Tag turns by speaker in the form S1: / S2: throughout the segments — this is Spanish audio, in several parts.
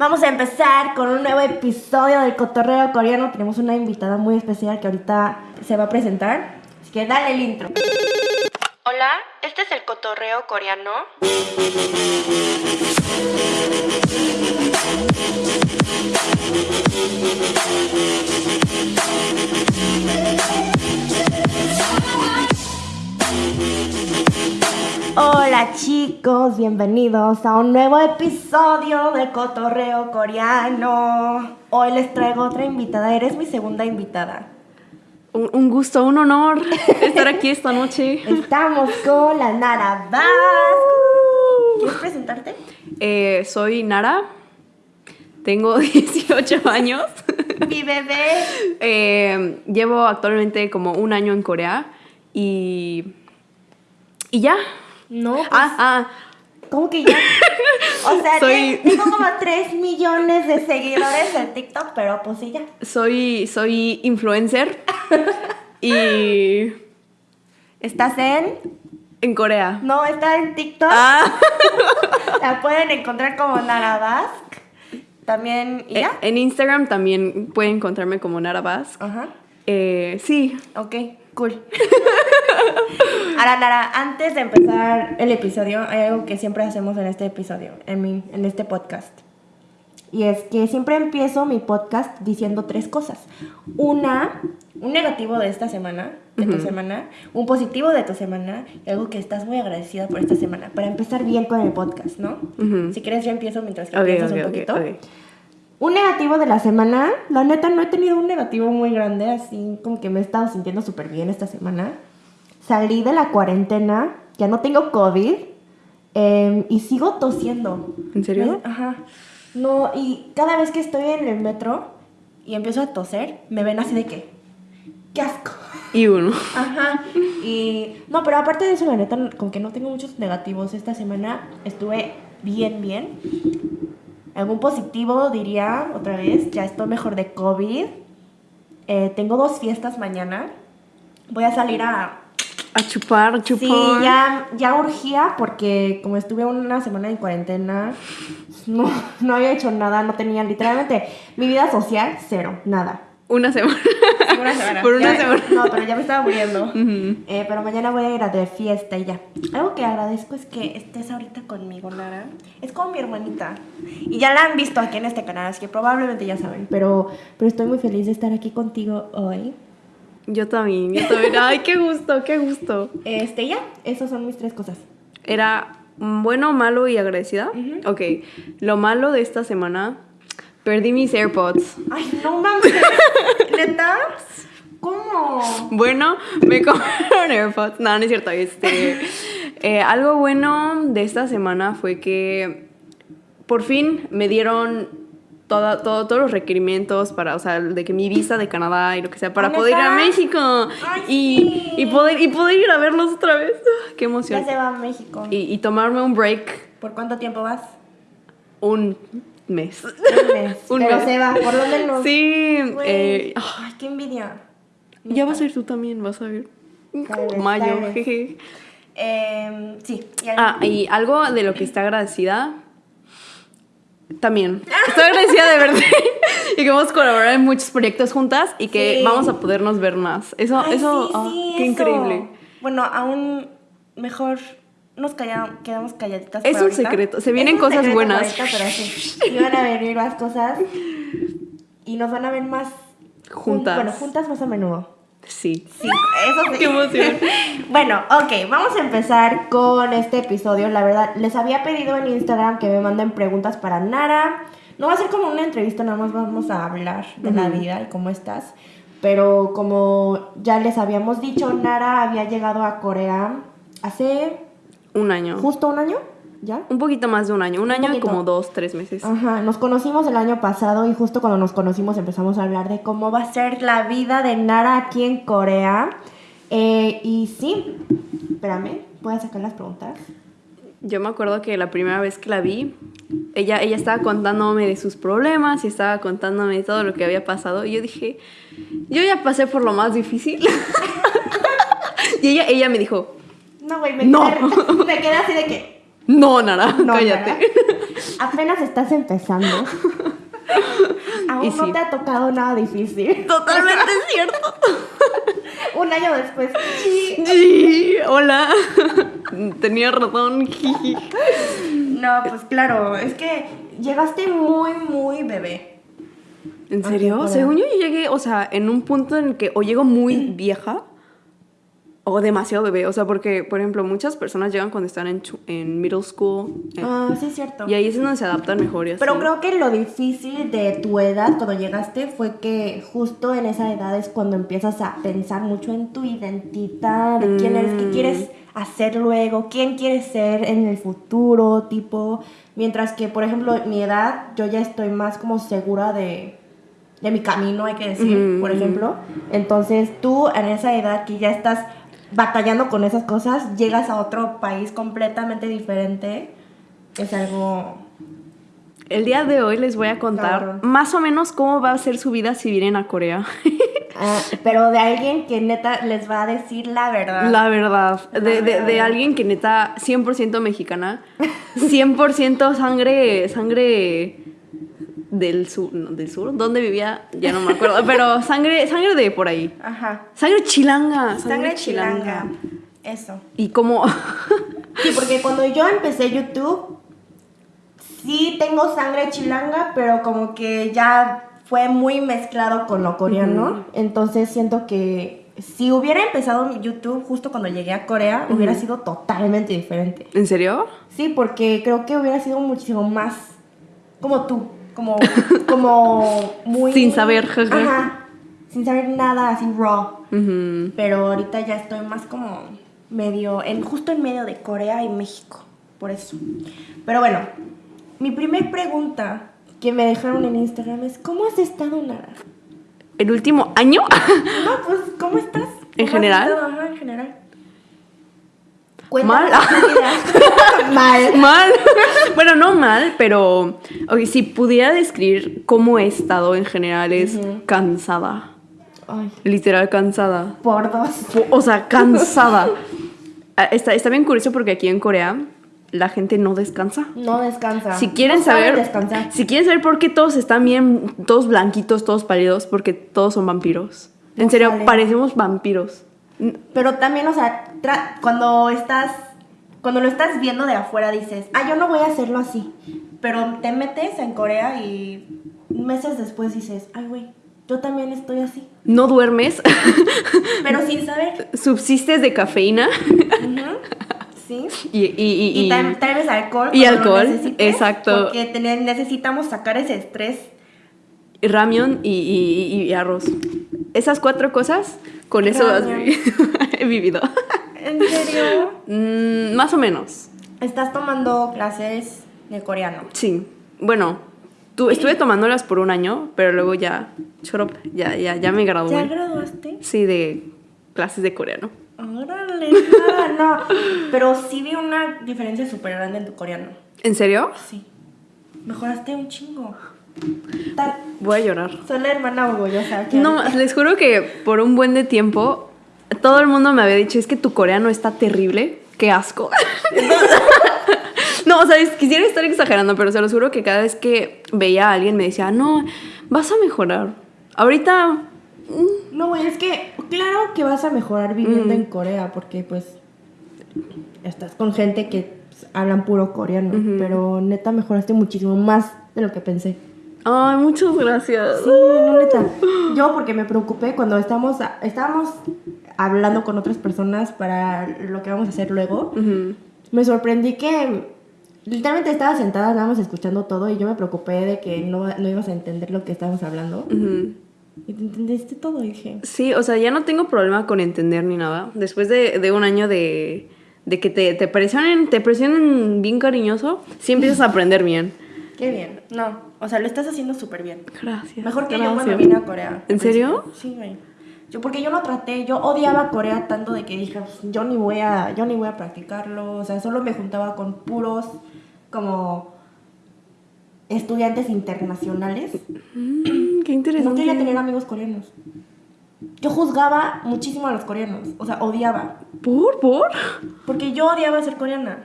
S1: Vamos a empezar con un nuevo episodio del Cotorreo Coreano. Tenemos una invitada muy especial que ahorita se va a presentar. Así que dale el intro. Hola, este es el Cotorreo Coreano. Hola chicos, bienvenidos a un nuevo episodio de Cotorreo Coreano. Hoy les traigo otra invitada, eres mi segunda invitada.
S2: Un, un gusto, un honor estar aquí esta noche.
S1: Estamos con la Nara Vaz. ¿Quieres presentarte?
S2: Eh, soy Nara, tengo 18 años.
S1: Mi bebé.
S2: Eh, llevo actualmente como un año en Corea y. Y ya.
S1: No, pues,
S2: Ah, ah,
S1: ¿cómo que ya? O sea,
S2: Soy-
S1: tengo como 3 millones de seguidores en TikTok, pero pues sí ya.
S2: soy, soy influencer y.
S1: ¿Estás en?
S2: En Corea.
S1: No, está en TikTok.
S2: Ah,
S1: La pueden encontrar como Nara Bask. También, ¿y
S2: eh,
S1: ya?
S2: en Instagram también pueden encontrarme como Nara Vaz.
S1: Ajá.
S2: Eh, sí,
S1: Ok, cool. Ahora, Nara, antes de empezar el episodio, hay algo que siempre hacemos en este episodio, en, mi, en este podcast. Y es que siempre empiezo mi podcast diciendo tres cosas. Una, un negativo de esta semana, de tu semana, un positivo de tu semana y algo que estás muy agradecida por esta semana. Para empezar bien con el podcast, ¿no? Si quieres, yo empiezo mientras que
S2: ok,
S1: un poquito. Un negativo de la semana, la neta no he tenido un negativo muy grande, así como que me he estado sintiendo súper bien esta semana. Salí de la cuarentena, ya no tengo COVID em, y sigo tosiendo.
S2: ¿En serio?
S1: Ajá. No, y cada vez que estoy en el metro y empiezo a toser, me ven así de que, qué asco.
S2: Y uno.
S1: Ajá. Y no, pero aparte de eso, la neta, como que no tengo muchos negativos. Esta semana estuve bien, bien. Algún positivo diría otra vez, ya estoy mejor de COVID. Eh, tengo dos fiestas mañana. Voy a salir a...
S2: A chupar, a chupar.
S1: Sí, ya, ya urgía porque como estuve una semana en cuarentena, no, no había hecho nada, no tenía literalmente mi vida social, cero, nada.
S2: Una semana.
S1: Una semana.
S2: Por una
S1: Ya-
S2: semana.
S1: No, pero ya me estaba muriendo. Eh, pero mañana voy a ir a de fiesta y ya. Algo que agradezco es que estés ahorita conmigo, Nara. Es como mi hermanita. Y ya la han visto aquí en este canal, así que probablemente ya saben. Pero, pero estoy muy feliz de estar aquí contigo hoy.
S2: Yo también, yo también. Ay, qué gusto, qué gusto.
S1: Este, ya, esas son mis tres cosas.
S2: Era bueno, malo y agradecida. Ok, lo malo de esta semana, perdí mis AirPods.
S1: Ay, no mames. ¿Neta? ¿Cómo?
S2: Bueno, me compraron AirPods. No, no es cierto. Este, eh, algo bueno de esta semana fue que por fin me dieron todo- todos los requerimientos para, o sea, de que mi visa de Canadá y lo que sea, para
S1: ¿Ah,
S2: poder ir a? México.
S1: Ay,
S2: y,
S1: sí.
S2: y, poder, y poder ir a verlos otra vez. Ah, Qué emoción.
S1: Ya se va a México.
S2: Y, y tomarme un break
S1: ¿Por cuánto tiempo vas?
S2: un mes.
S1: Un mes.
S2: Un
S1: pero
S2: mes.
S1: se va, por lo menos.
S2: Sí. Eh,
S1: Ay, qué envidia.
S2: ya vas a ir tú también, vas a ver.
S1: Vez,
S2: Mayo. jeje.
S1: Em, sí. y algo-
S2: Ah, y algo de lo que está agradecida. También. Estoy agradecida de verte. y que vamos a colaborar en muchos proyectos juntas y que
S1: Sí.
S2: vamos a podernos ver más. Eso,
S1: Ay,
S2: eso,
S1: sí,
S2: ah,
S1: sí,
S2: qué
S1: eso.
S2: increíble.
S1: Bueno, aún mejor nos quedamos calladitas.
S2: Es
S1: por
S2: un
S1: ahorita.
S2: secreto, se vienen cosas buenas.
S1: ahorita, pero sí. Y van a venir más cosas. Y nos van a ver más jun-
S2: Juntas.
S1: Bueno, juntas más a menudo.
S2: Sí.
S1: Sí, eso sí.
S2: Qué emoción.
S1: bueno, ok, vamos a empezar con este episodio. La verdad, les había pedido en Instagram que me manden preguntas para Nara. No va a ser como una entrevista, nada más vamos a hablar de la vida y cómo estás. Pero como ya les habíamos dicho, Nara había llegado a Corea hace
S2: Un año.
S1: justo un año, ¿ya?
S2: Un poquito más de un año. Un año y
S1: poquito.
S2: como dos, tres meses.
S1: Ajá, nos conocimos el año pasado y justo cuando nos conocimos empezamos a hablar de cómo va a ser la vida de Nara aquí en Corea. Eh, y sí, espérame, a sacar las preguntas.
S2: Yo me acuerdo que la primera vez que la vi, ella, ella estaba contándome de sus problemas y estaba contándome de todo lo que había pasado. Y yo dije, yo ya pasé por lo más difícil. y ella, ella me dijo,
S1: No, güey, me,
S2: No.
S1: quedé- me quedé así de que.
S2: no, Nara,
S1: No,
S2: cállate.
S1: Nara. apenas estás empezando. Aún
S2: Y
S1: no
S2: sí.
S1: te ha tocado nada difícil.
S2: Totalmente cierto.
S1: Un año después. sí.
S2: Sí, hola. Tenía razón.
S1: No, pues claro, es que llegaste muy, muy bebé.
S2: ¿En serio?
S1: Corea.
S2: Según yo, yo llegué, o sea, en un punto en el que o llego muy vieja o demasiado bebé. O sea, porque, por ejemplo, muchas personas llegan cuando están en, en middle school. eh,
S1: Ah, sí, es cierto.
S2: Y ahí es donde se adaptan mejor y así.
S1: Pero creo que lo difícil de tu edad cuando llegaste fue que justo en esa edad es cuando empiezas a pensar mucho en tu identidad, de quién eres, qué quieres hacer luego, quién quieres ser en el futuro, tipo. Mientras que, por ejemplo, en mi edad, yo ya estoy más como segura de, de mi camino, hay que decir, por ejemplo. Entonces, tú en esa edad que ya estás batallando con esas cosas, llegas a otro país completamente diferente. Es algo
S2: El día de hoy les voy a contar más o menos cómo va a ser su vida si vienen a Corea.
S1: Ah, pero de alguien que neta les va a decir la verdad.
S2: La verdad. De, de- de
S1: verdad.
S2: alguien que neta 100% mexicana. 100% sangre, sangre del sur. No, ¿Del sur? ¿Dónde vivía? Ya no me acuerdo. Pero sangre, sangre de por ahí.
S1: Ajá.
S2: Sangre chilanga.
S1: Sangre chilanga. Eso.
S2: Y como...
S1: Sí, porque cuando yo empecé YouTube, sí tengo sangre chilanga, pero como que ya fue muy mezclado con lo coreano. Entonces siento que si hubiera empezado mi YouTube justo cuando llegué a Corea, hubiera sido totalmente diferente.
S2: ¿En serio?
S1: Sí, porque creo que hubiera sido muchísimo más como tú, como, como muy...
S2: Sin saber, jaja.
S1: Ajá, sin saber nada, así raw.
S2: Ujú.
S1: Pero ahorita ya estoy más como medio, en, justo en medio de Corea y México, por eso. Pero bueno, mi primer pregunta que me dejaron en Instagram es, ¿cómo has estado, Nara?
S2: ¿El último año?
S1: No, pues, ¿cómo estás?
S2: ¿En
S1: ¿Cómo has
S2: general?
S1: estado? Ajá, en general.
S2: Mal.
S1: Mal.
S2: mal. bueno, no mal, pero si pudiera describir cómo he estado en general es cansada.
S1: Ay,
S2: Literal cansada.
S1: por dos.
S2: O sea, cansada. Ah, Está, está bien curioso porque aquí en Corea la gente no descansa.
S1: No descansa.
S2: Si quieren
S1: No
S2: saber,
S1: descansar.
S2: si quieren saber por qué todos están bien, todos blanquitos, todos pálidos, porque todos son vampiros. En serio, parecemos vampiros.
S1: Pero también, o sea, cuando estás, cuando lo estás viendo de afuera dices, ah, yo no voy a hacerlo así. Pero te metes en Corea y meses después dices, ay, güey, yo también estoy así.
S2: No duermes,
S1: Pero sin saber.
S2: subsistes de cafeína
S1: Sí.
S2: y, y, y-
S1: Y,
S2: y-
S1: tal, tal vez alcohol.
S2: Y alcohol, exacto.
S1: Porque te- necesitamos sacar ese estrés.
S2: y ramión y- y arroz. Esas cuatro cosas, con eso has
S1: Ramión.
S2: vi- he vivido.
S1: ¿En serio?
S2: Mm, más o menos.
S1: Estás tomando clases de coreano.
S2: Sí. Bueno, tu- estuve tomándolas por un año, pero luego ya, up, ya, ya, ya me gradué.
S1: ¿Ya graduaste?
S2: Sí, de clases de coreano.
S1: Órale, nada, no. Pero sí vi una diferencia súper grande en tu coreano.
S2: ¿En serio?
S1: Sí. Mejoraste un chingo.
S2: Voy a llorar.
S1: Soy la hermana orgullosa.
S2: No, les juro que por un buen de tiempo todo el mundo me había dicho, es que tu coreano está terrible, qué asco. no, o sea, es- quisiera estar exagerando, pero se los juro que cada vez que veía a alguien me decía, no, vas a mejorar. Ahorita, mm,
S1: No, güey, es que claro que vas a mejorar viviendo en Corea porque pues estás con gente que pues, hablan puro coreano, pero neta mejoraste muchísimo más de lo que pensé.
S2: Ay, muchas gracias.
S1: Sí, no, neta. Yo porque me preocupé cuando estábamos, estábamos hablando con otras personas para lo que vamos a hacer luego. Me sorprendí que literalmente estaba sentada, estábamos escuchando todo y yo me preocupé de que no, no ibas a entender lo que estábamos hablando. Y te entendiste todo, dije.
S2: Sí, o sea, ya no tengo problema con entender ni nada. Después de, de un año de, de que te, te presionen, te presionen bien cariñoso, sí empiezas a aprender bien.
S1: Qué bien. No, o sea, lo estás haciendo súper bien.
S2: Gracias.
S1: Mejor que yo cuando vine a Corea.
S2: ¿En serio?
S1: Sí, güey. Yo, porque yo lo traté, yo odiaba Corea tanto de que dije, "Pues, yo ni voy a, yo ni voy a practicarlo, o sea, solo me juntaba con puros como estudiantes internacionales.
S2: Mm, qué
S1: No
S2: interesante.
S1: quería tener amigos coreanos. Yo juzgaba muchísimo a los coreanos, o sea, odiaba.
S2: ¿Por? ¿Por?
S1: Porque yo odiaba ser coreana.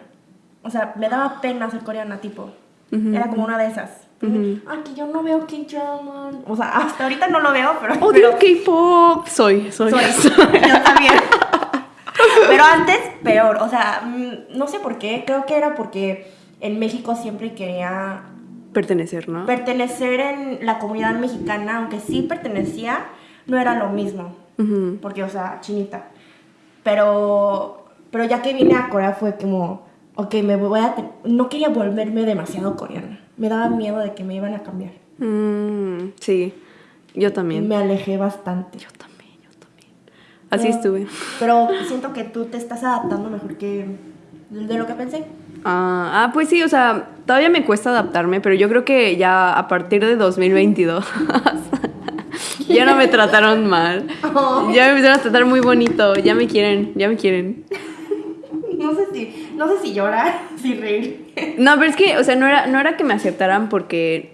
S1: O sea, me daba pena ser coreana, tipo. Era como una de esas. Ah, que yo no veo K-drama. O sea, hasta ahorita no lo veo, pero.
S2: Odio K-pop. Soy, soy.
S1: Soy. Yo también. Pero antes, peor. O sea, mm, no sé por qué. Creo que era porque en México siempre quería
S2: Pertenecer, ¿no?
S1: pertenecer en la comunidad mexicana, aunque sí pertenecía, no era lo mismo. Porque, o sea, chinita. Pero, pero ya que vine a Corea fue como, ok, me voy a... No quería volverme demasiado coreana. Me daba miedo de que me iban a cambiar.
S2: Mm, sí, yo también.
S1: me alejé bastante.
S2: Yo también, yo también. Así
S1: Pero-
S2: estuve.
S1: Pero siento que tú te estás adaptando mejor que de lo que pensé.
S2: Ah, ah, pues sí, o sea, todavía me cuesta adaptarme, pero yo creo que ya a partir de 2022 ya no me trataron mal.
S1: Oh.
S2: Ya me empezaron a tratar muy bonito, ya me quieren, ya me quieren.
S1: No sé si, no sé si llorar, si reír.
S2: No, pero es que, o sea, no era, no era que me aceptaran porque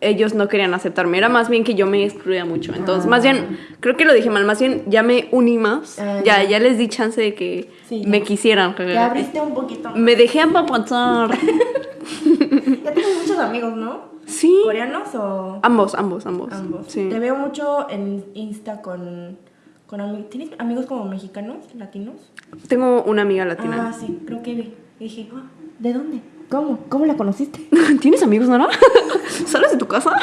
S2: ellos no querían aceptarme, era más bien que yo me excluía mucho. Entonces, más bien, creo que lo dije mal, más bien ya me uní más,
S1: Ah,
S2: ya,
S1: ya.
S2: ya les di chance de que
S1: Sí,
S2: me
S1: ya.
S2: quisieran.
S1: Te abriste un poquito.
S2: Me dejé apapachar.
S1: Ya tienes muchos amigos, ¿no?
S2: Sí.
S1: ¿Coreanos o
S2: Ambos, ambos, ambos.
S1: ambos?
S2: Sí.
S1: Te veo mucho en Insta con, con amigos. ¿Tienes amigos como mexicanos, latinos?
S2: Tengo una amiga latina.
S1: Ah, sí, creo que vi. Y dije, ah, ¿de dónde? ¿Cómo? ¿Cómo la conociste?
S2: ¿Tienes amigos, Nora? ¿Sales de tu casa?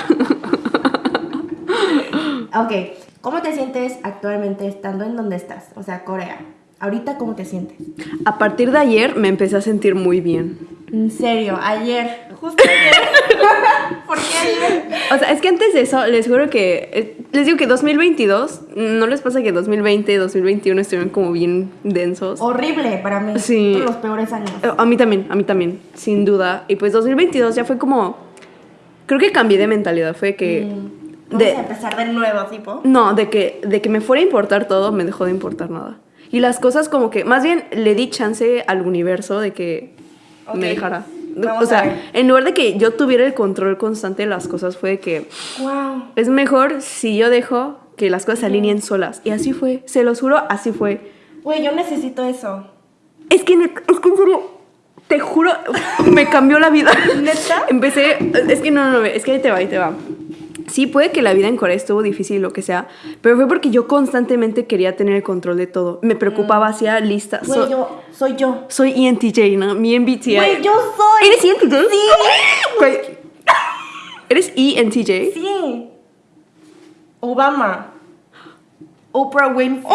S1: ok, ¿cómo te sientes actualmente estando en donde estás? O sea, Corea. Ahorita, ¿cómo te sientes?
S2: A partir de ayer me empecé a sentir muy bien.
S1: En serio, ayer, justo ayer. ¿Por qué ayer?
S2: O sea, es que antes de eso, les juro que. eh, Les digo que 2022, ¿no les pasa que 2020, 2021 estuvieron como bien densos?
S1: Horrible para mí.
S2: Sí.
S1: Los peores años.
S2: Eh, A mí también, a mí también, sin duda. Y pues 2022 ya fue como. Creo que cambié de mentalidad. Fue que.
S1: Vamos
S2: de-
S1: a empezar de nuevo, tipo.
S2: No, de que, de que me fuera a importar todo, me dejó de importar nada. Y las cosas como que, más bien le di chance al universo de que
S1: Ok.
S2: me dejara.
S1: Vamos
S2: o sea, en lugar de que yo tuviera el control constante de las cosas, fue de que
S1: Wow.
S2: es mejor si yo dejo que las cosas se alineen solas. Y así fue, se los juro, así fue.
S1: Güey, yo necesito eso.
S2: Es que, es que en serio, te juro, me cambió la vida.
S1: ¿Neta?
S2: Empecé, es que no, no, no, es que ahí te va, ahí te va. Sí, puede que la vida en Corea estuvo difícil, lo que sea, pero fue porque yo constantemente quería tener el control de todo. Me preocupaba, hacía listas.
S1: Güey,
S2: So-
S1: yo, soy yo.
S2: soy ENTJ, ¿no? Mi MBTI.
S1: Güey, yo soy.
S2: ¿Eres ENTJ?
S1: Sí.
S2: Güey. ¿Eres ENTJ?
S1: Sí. Obama. Oprah Winfrey.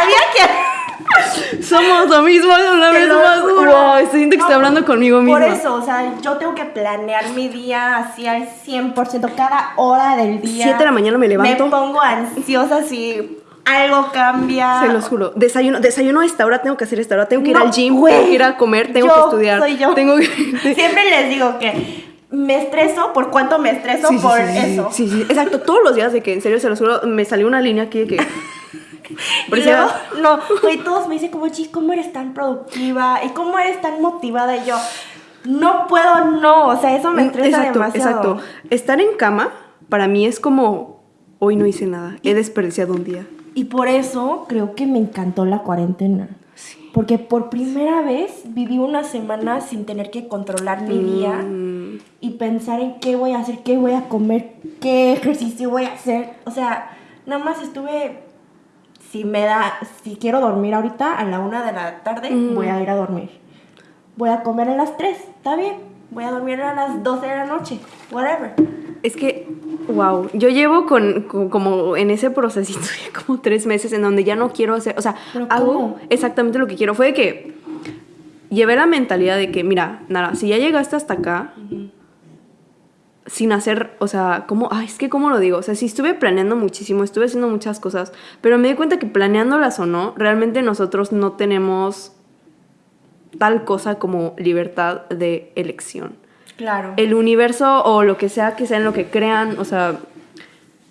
S1: Había que.
S2: Somos lo mismo, una vez
S1: lo
S2: más. Wow, estoy siento que
S1: No,
S2: hablando conmigo misma.
S1: Por eso, o sea, yo tengo que planear mi día así al 100%, cada hora del día.
S2: Siete de la mañana me levanto.
S1: Me pongo ansiosa si algo cambia.
S2: Se los juro. Desayuno, desayuno a esta hora, tengo que hacer esta hora, tengo que ir
S1: No,
S2: al gym, tengo que ir a comer, tengo
S1: Yo,
S2: que estudiar.
S1: Soy yo.
S2: Tengo que.
S1: Siempre les digo que me estreso por cuánto me estreso
S2: sí,
S1: por
S2: sí, sí,
S1: eso.
S2: Sí, sí, exacto. Todos los días de que, en serio, se los juro, me salió una línea aquí de que.
S1: Luego, no, güey, todos me dicen como, chis, ¿cómo eres tan productiva? ¿Y cómo eres tan motivada? Y yo, no puedo, no, o sea, eso me estresa
S2: exacto,
S1: demasiado.
S2: exacto. Estar en cama, para mí es como. Hoy no hice nada, he desperdiciado un día.
S1: Y por eso creo que me encantó la cuarentena.
S2: Sí.
S1: Porque por primera vez viví una semana sin tener que controlar mi día
S2: Mm,
S1: y pensar en qué voy a hacer, qué voy a comer, qué ejercicio voy a hacer. O sea, nada más estuve. Si me da, si quiero dormir ahorita a la una de la tarde,
S2: Mm.
S1: voy a ir a dormir. Voy a comer a las 3, está bien. Voy a dormir a las 12 de la noche, whatever.
S2: Es que, wow, yo llevo con, con- como en ese procesito ya como tres meses en donde ya no quiero hacer, o sea,
S1: ¿Pero
S2: hago exactamente lo que quiero. Fue de que llevé la mentalidad de que, mira, nada, si ya llegaste hasta acá, sin hacer, o sea, como, ay, es que cómo lo digo, o sea, sí estuve planeando muchísimo, estuve haciendo muchas cosas, pero me di cuenta que planeándolas o no, realmente nosotros no tenemos tal cosa como libertad de elección
S1: Claro.
S2: el universo o lo que sea que sea en lo que crean, o sea,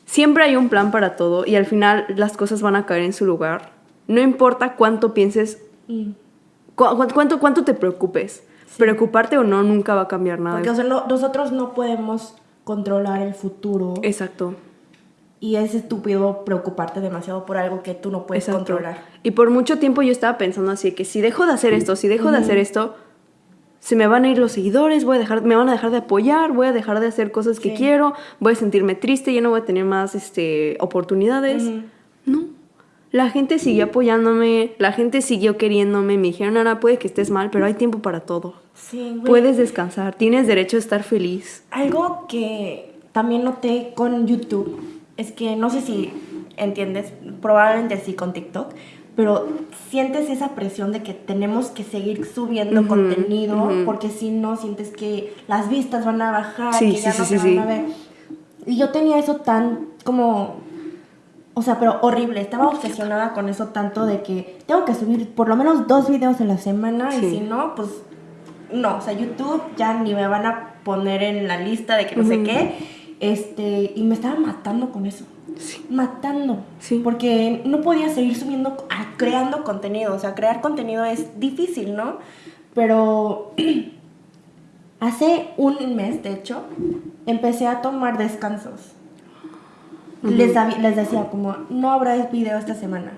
S2: siempre hay un plan para todo y al final las cosas van a caer en su lugar. No importa cuánto pienses,
S1: Mm.
S2: cu- cu- cuánto, cuánto te preocupes, preocuparte o no nunca va a cambiar nada.
S1: Porque o sea, no- nosotros no podemos controlar el futuro.
S2: Exacto,
S1: Y es estúpido preocuparte demasiado por algo que tú no puedes
S2: exacto.
S1: controlar.
S2: Y por mucho tiempo yo estaba pensando así, que si dejo de hacer esto, si dejo de hacer esto, se me van a ir los seguidores, voy a dejar, me van a dejar de apoyar, voy a dejar de hacer cosas que
S1: Sí.
S2: quiero, voy a sentirme triste, ya no voy a tener más este, oportunidades. No. La gente siguió apoyándome, la gente siguió queriéndome, me dijeron, Ana, puede que estés mal, pero hay tiempo para todo.
S1: Sí, güey.
S2: Puedes descansar, tienes derecho a estar feliz.
S1: Algo que también noté con YouTube es que no sé si entiendes, probablemente sí con TikTok, pero sientes esa presión de que tenemos que seguir subiendo contenido porque si no sientes que las vistas van a bajar,
S2: Sí,
S1: que
S2: sí,
S1: ya
S2: sí,
S1: no
S2: sí,
S1: te
S2: sí.
S1: van a ver. Y yo tenía eso tan como o sea, pero horrible. Estaba obsesionada con eso tanto de que tengo que subir por lo menos dos videos a la semana
S2: Sí.
S1: y si no, pues no. O sea, YouTube ya ni me van a poner en la lista de que no sé qué. Este, y me estaba matando con eso.
S2: Sí.
S1: Matando.
S2: Sí.
S1: Porque no podía seguir subiendo, ah, creando contenido. O sea, crear contenido es difícil, ¿no? Pero hace un mes, de hecho, empecé a tomar descansos. les, decía como, no habrá video esta semana.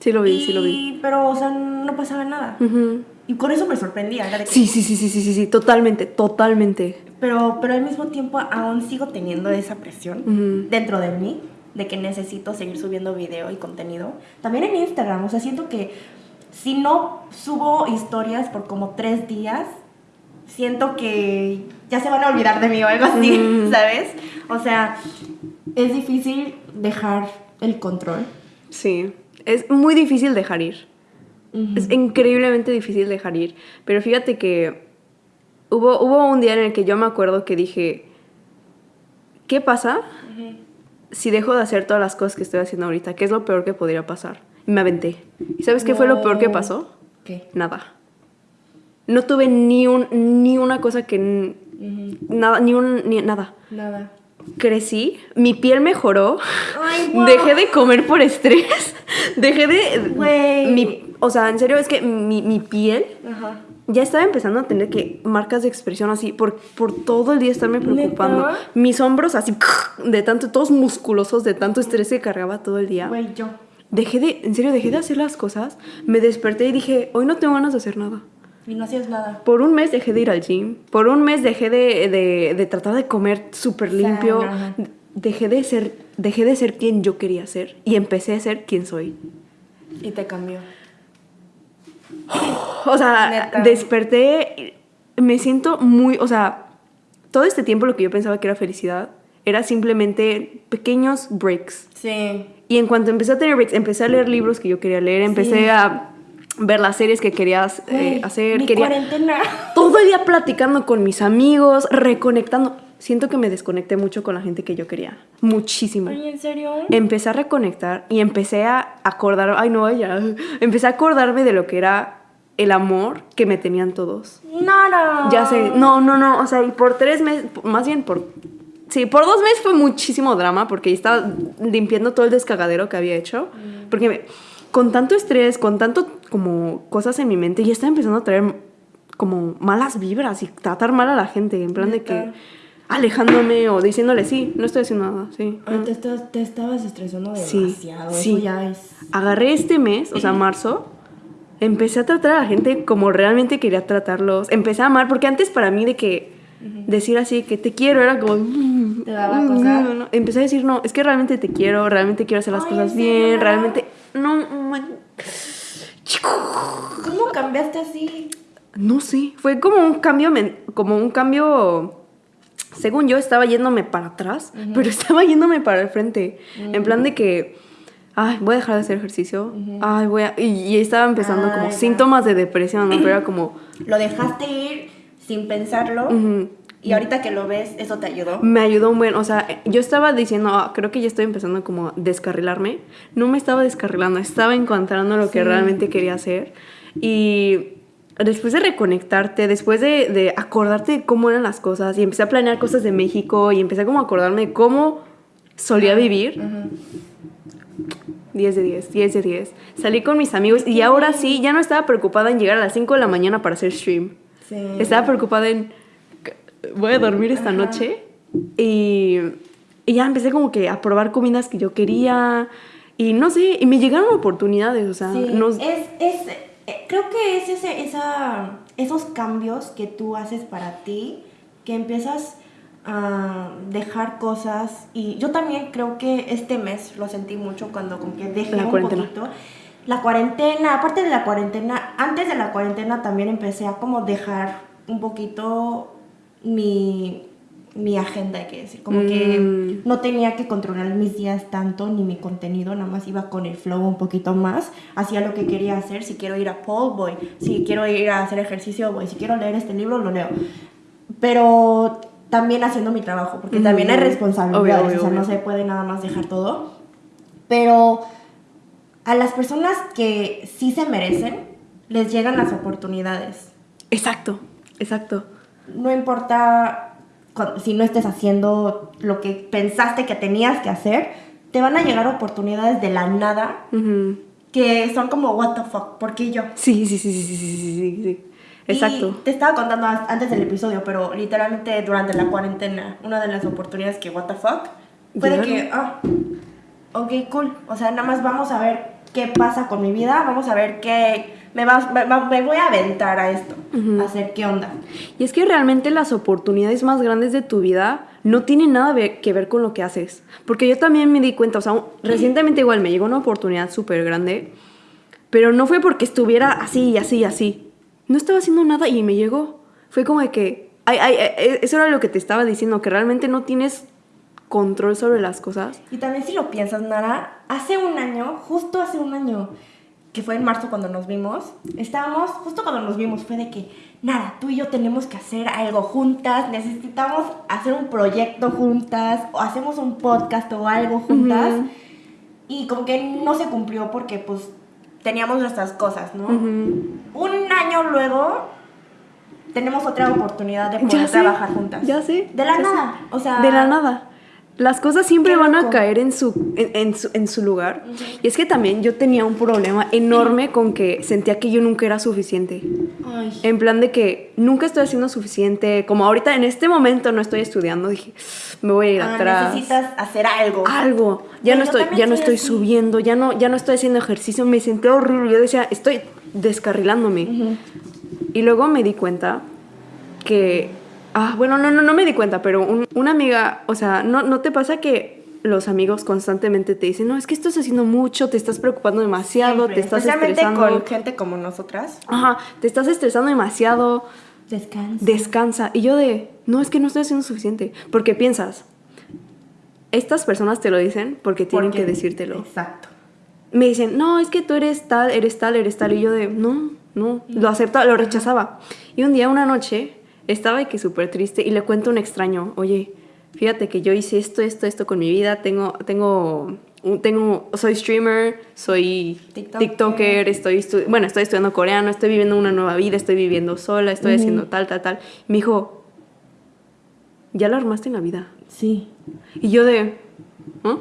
S2: Sí lo vi,
S1: y,
S2: sí lo vi.
S1: Pero, o sea, no pasaba nada. Y con eso me sorprendía. era de que-
S2: Sí, sí, sí, sí, sí, sí, sí, totalmente, totalmente.
S1: Pero, pero al mismo tiempo aún sigo teniendo esa presión
S2: Ujú.
S1: dentro de mí de que necesito seguir subiendo video y contenido. También en Instagram, o sea, siento que si no subo historias por como tres días, siento que ya se van a olvidar de mí o algo así,
S2: Ujú.
S1: ¿sabes? O sea, es difícil dejar el control.
S2: Sí, es muy difícil dejar ir. Es increíblemente difícil dejar ir. Pero fíjate que hubo, hubo un día en el que yo me acuerdo que dije, ¿qué pasa si dejo de hacer todas las cosas que estoy haciendo ahorita? ¿Qué es lo peor que podría pasar? Y me aventé. ¿Y sabes qué fue lo peor que pasó?
S1: ¿Qué?
S2: Nada. No tuve ni, un, ni una cosa que... Nada, ni un... Ni, nada.
S1: Nada.
S2: Crecí, mi piel mejoró,
S1: Ay,
S2: dejé de comer por estrés, dejé de... Mi- o sea, en serio, es que mi, mi piel
S1: Ajá.
S2: ya estaba empezando a tener que marcas de expresión así por, por todo el día estarme preocupando.
S1: ¿Neta?
S2: Mis hombros así de tanto, todos musculosos, de tanto estrés que cargaba todo el día.
S1: Güey, yo.
S2: Dejé de, en serio, dejé de hacer las cosas, me desperté y dije, hoy no tengo ganas de hacer nada.
S1: Y no hacías nada.
S2: Por un mes dejé de ir al gym, por un mes dejé de, de- de tratar de comer súper limpio,
S1: Sana.
S2: dejé de, ser, dejé de ser quien yo quería ser y empecé a ser quien soy.
S1: Y te cambió.
S2: O sea,
S1: Neta.
S2: desperté, me siento muy, o sea, todo este tiempo lo que yo pensaba que era felicidad era simplemente pequeños breaks.
S1: Sí.
S2: Y en cuanto empecé a tener breaks, empecé a leer libros que yo quería leer, empecé
S1: Sí.
S2: a ver las series que querías eh, hacer,
S1: mi
S2: quería
S1: cuarentena.
S2: todo el día platicando con mis amigos, reconectando. Siento que me desconecté mucho con la gente que yo quería, muchísimo.
S1: Ay, ¿en serio?
S2: Empecé a reconectar y empecé a acordar, ay no, ya, empecé a acordarme de lo que era el amor que me tenían todos.
S1: Nada.
S2: Ya sé, no, no, no, o sea, y por tres meses, más bien por, sí, por dos meses fue muchísimo drama porque estaba limpiando todo el descagadero que había hecho, porque me- con tanto estrés, con tanto como cosas en mi mente, ya estaba empezando a traer como malas vibras y tratar mal a la gente, en plan de que alejándome o diciéndole, sí, no estoy haciendo nada, sí.
S1: Ay, te, estás- te estabas estresando
S2: Sí,
S1: demasiado.
S2: sí.
S1: Eso ya es.
S2: Agarré este mes, o sea, marzo, empecé a tratar a la gente como realmente quería tratarlos. Empecé a amar, porque antes para mí de que decir así que te quiero era como...
S1: Te daba
S2: "Mm,
S1: cosa".
S2: no, no". Empecé a decir, no, es que realmente te quiero, realmente quiero hacer las
S1: Ay,
S2: cosas bien, realmente... No, man.
S1: ¿Cómo cambiaste así?
S2: no sé, fue como un cambio, como un cambio... Según yo estaba yéndome para atrás, pero estaba yéndome para el frente. En plan de que, ay, voy a dejar de hacer ejercicio. Ay, voy a... Y, y estaba empezando como
S1: va.
S2: síntomas de depresión, ¿no? Pero era como,
S1: Lo dejaste ir sin pensarlo. Y ahorita que lo ves, eso te ayudó.
S2: me ayudó un buen, o sea, yo estaba diciendo, "Ah, creo que ya estoy empezando como a descarrilarme. No me estaba descarrilando, estaba encontrando lo que realmente quería hacer. Y después de reconectarte, después de, de acordarte de cómo eran las cosas, y empecé a planear cosas de México, y empecé como a acordarme de cómo solía vivir,
S1: Ujú.
S2: 10 de 10, 10 de 10. Salí con mis amigos y ahora sí, ya no estaba preocupada en llegar a las 5 de la mañana para hacer stream.
S1: Sí.
S2: Estaba preocupada en. Voy a dormir esta
S1: Ajá.
S2: noche. Y, y ya empecé como que a probar comidas que yo quería. Y no sé, y me llegaron oportunidades. O sea,
S1: Sí,
S2: no-
S1: es, es, eh, creo que es ese, esa esos cambios que tú haces para ti, que empiezas a dejar cosas y yo también creo que este mes lo sentí mucho cuando como que dejé
S2: La
S1: un
S2: cuarentena.
S1: poquito la cuarentena, aparte de la cuarentena, antes de la cuarentena también empecé a como dejar un poquito mi, mi agenda, hay que decir. Como que
S2: Mm.
S1: no tenía que controlar mis días tanto, ni mi contenido, nada más iba con el flow un poquito más, hacía lo que quería hacer, si quiero ir a pole, voy, si quiero ir a hacer ejercicio, voy, si quiero leer este libro, lo leo. Pero también haciendo mi trabajo, porque también hay
S2: Mm.
S1: responsabilidades,
S2: Obvio, obvio,
S1: o sea, no se puede nada más dejar todo. Pero a las personas que sí se merecen, les llegan las oportunidades.
S2: Exacto, exacto.
S1: No importa si no estés haciendo lo que pensaste que tenías que hacer, te van a llegar oportunidades de la nada que son como, what the fuck, ¿por qué yo?
S2: Sí, sí, sí, sí, sí, sí, sí. sí. Exacto.
S1: Te estaba contando antes del episodio, pero literalmente durante la cuarentena, una de las oportunidades que, what the fuck, fue de que, ah, oh, ok, cool, o sea, nada más vamos a ver qué pasa con mi vida, vamos a ver qué, me, va- me, me voy a aventar a esto, a hacer qué onda.
S2: Y es que realmente las oportunidades más grandes de tu vida no tienen nada ve- que ver con lo que haces. Porque yo también me di cuenta, o sea, un- recientemente igual me llegó una oportunidad súper grande, pero no fue porque estuviera así y así y así. No estaba haciendo nada y me llegó. Fue como de que, ay, ay, ay, eso era lo que te estaba diciendo, que realmente no tienes control sobre las cosas.
S1: Y también si lo piensas, Nara, hace un año, justo hace un año, que fue en marzo cuando nos vimos, estábamos, justo cuando nos vimos, fue de que, Nara, tú y yo tenemos que hacer algo juntas, necesitamos hacer un proyecto juntas, o hacemos un podcast o algo juntas.
S2: Ujú.
S1: Y como que no se cumplió porque pues teníamos nuestras cosas, ¿no? Un año luego tenemos otra oportunidad de poder
S2: Ya sé,
S1: trabajar juntas.
S2: Ya sé.
S1: De la
S2: sé.
S1: nada, o sea...
S2: De la nada. Las cosas siempre van a caer en su, en, en su, en su lugar. Y es que también yo tenía un problema enorme con que sentía que yo nunca era suficiente.
S1: Ay.
S2: En plan de que nunca estoy haciendo suficiente. Como ahorita en este momento no estoy estudiando, dije, me voy a ir
S1: Ah,
S2: atrás.
S1: necesitas hacer algo.
S2: Algo. Ya no estoy, ya no estoy
S1: así.
S2: subiendo, ya no, ya no estoy haciendo ejercicio. Me sentía horrible. Yo decía, estoy descarrilándome.
S1: Ujú.
S2: Y luego me di cuenta que. Ah, bueno, no, no, no me di cuenta, pero un- una amiga, o sea, ¿no, ¿no te pasa que los amigos constantemente te dicen, no, es que estás haciendo mucho, te estás preocupando demasiado,
S1: Siempre,
S2: te estás
S1: especialmente
S2: estresando?
S1: con gente como nosotras.
S2: Ajá, te estás estresando demasiado,
S1: Descansa.
S2: descansa. Y yo de, no, es que no estoy haciendo suficiente. Porque piensas, estas personas te lo dicen porque tienen
S1: Porque-
S2: que decírtelo.
S1: Exacto.
S2: Me dicen, no, es que tú eres tal, eres tal, eres tal. Y yo de, no, no, lo aceptaba, lo rechazaba. Y un día, una noche, estaba de que súper triste y le cuento a un extraño, oye, fíjate que yo hice esto, esto, esto con mi vida, tengo, tengo, tengo, soy streamer, soy
S1: TikToker.
S2: TikToker, estoy, bueno, estoy estudiando coreano, estoy viviendo una nueva vida, estoy viviendo sola, estoy haciendo tal, tal, tal. Y me dijo, ya lo armaste en la vida.
S1: Sí.
S2: Y yo de, ¿ah?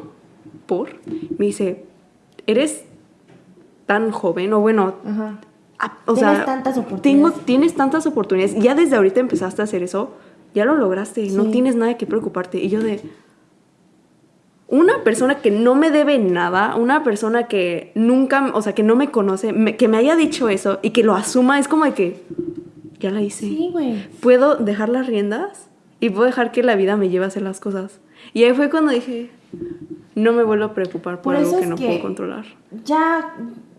S2: ¿Por? Me dice, eres tan joven, o bueno,
S1: Ajá.
S2: O
S1: Tienes
S2: sea,
S1: tantas
S2: tengo,
S1: oportunidades.
S2: tienes tantas oportunidades. Ya desde ahorita empezaste a hacer eso, ya lo lograste, no
S1: Sí.
S2: tienes nada que preocuparte. Y yo de, una persona que no me debe nada, una persona que nunca, o sea, que no me conoce, me- que me haya dicho eso y que lo asuma, es como de que, ya la hice
S1: Sí, güey.
S2: puedo dejar las riendas y puedo dejar que la vida me lleve a hacer las cosas. Y ahí fue cuando dije, no me vuelvo a preocupar por,
S1: Por
S2: algo que no
S1: que-
S2: puedo controlar.
S1: Ya,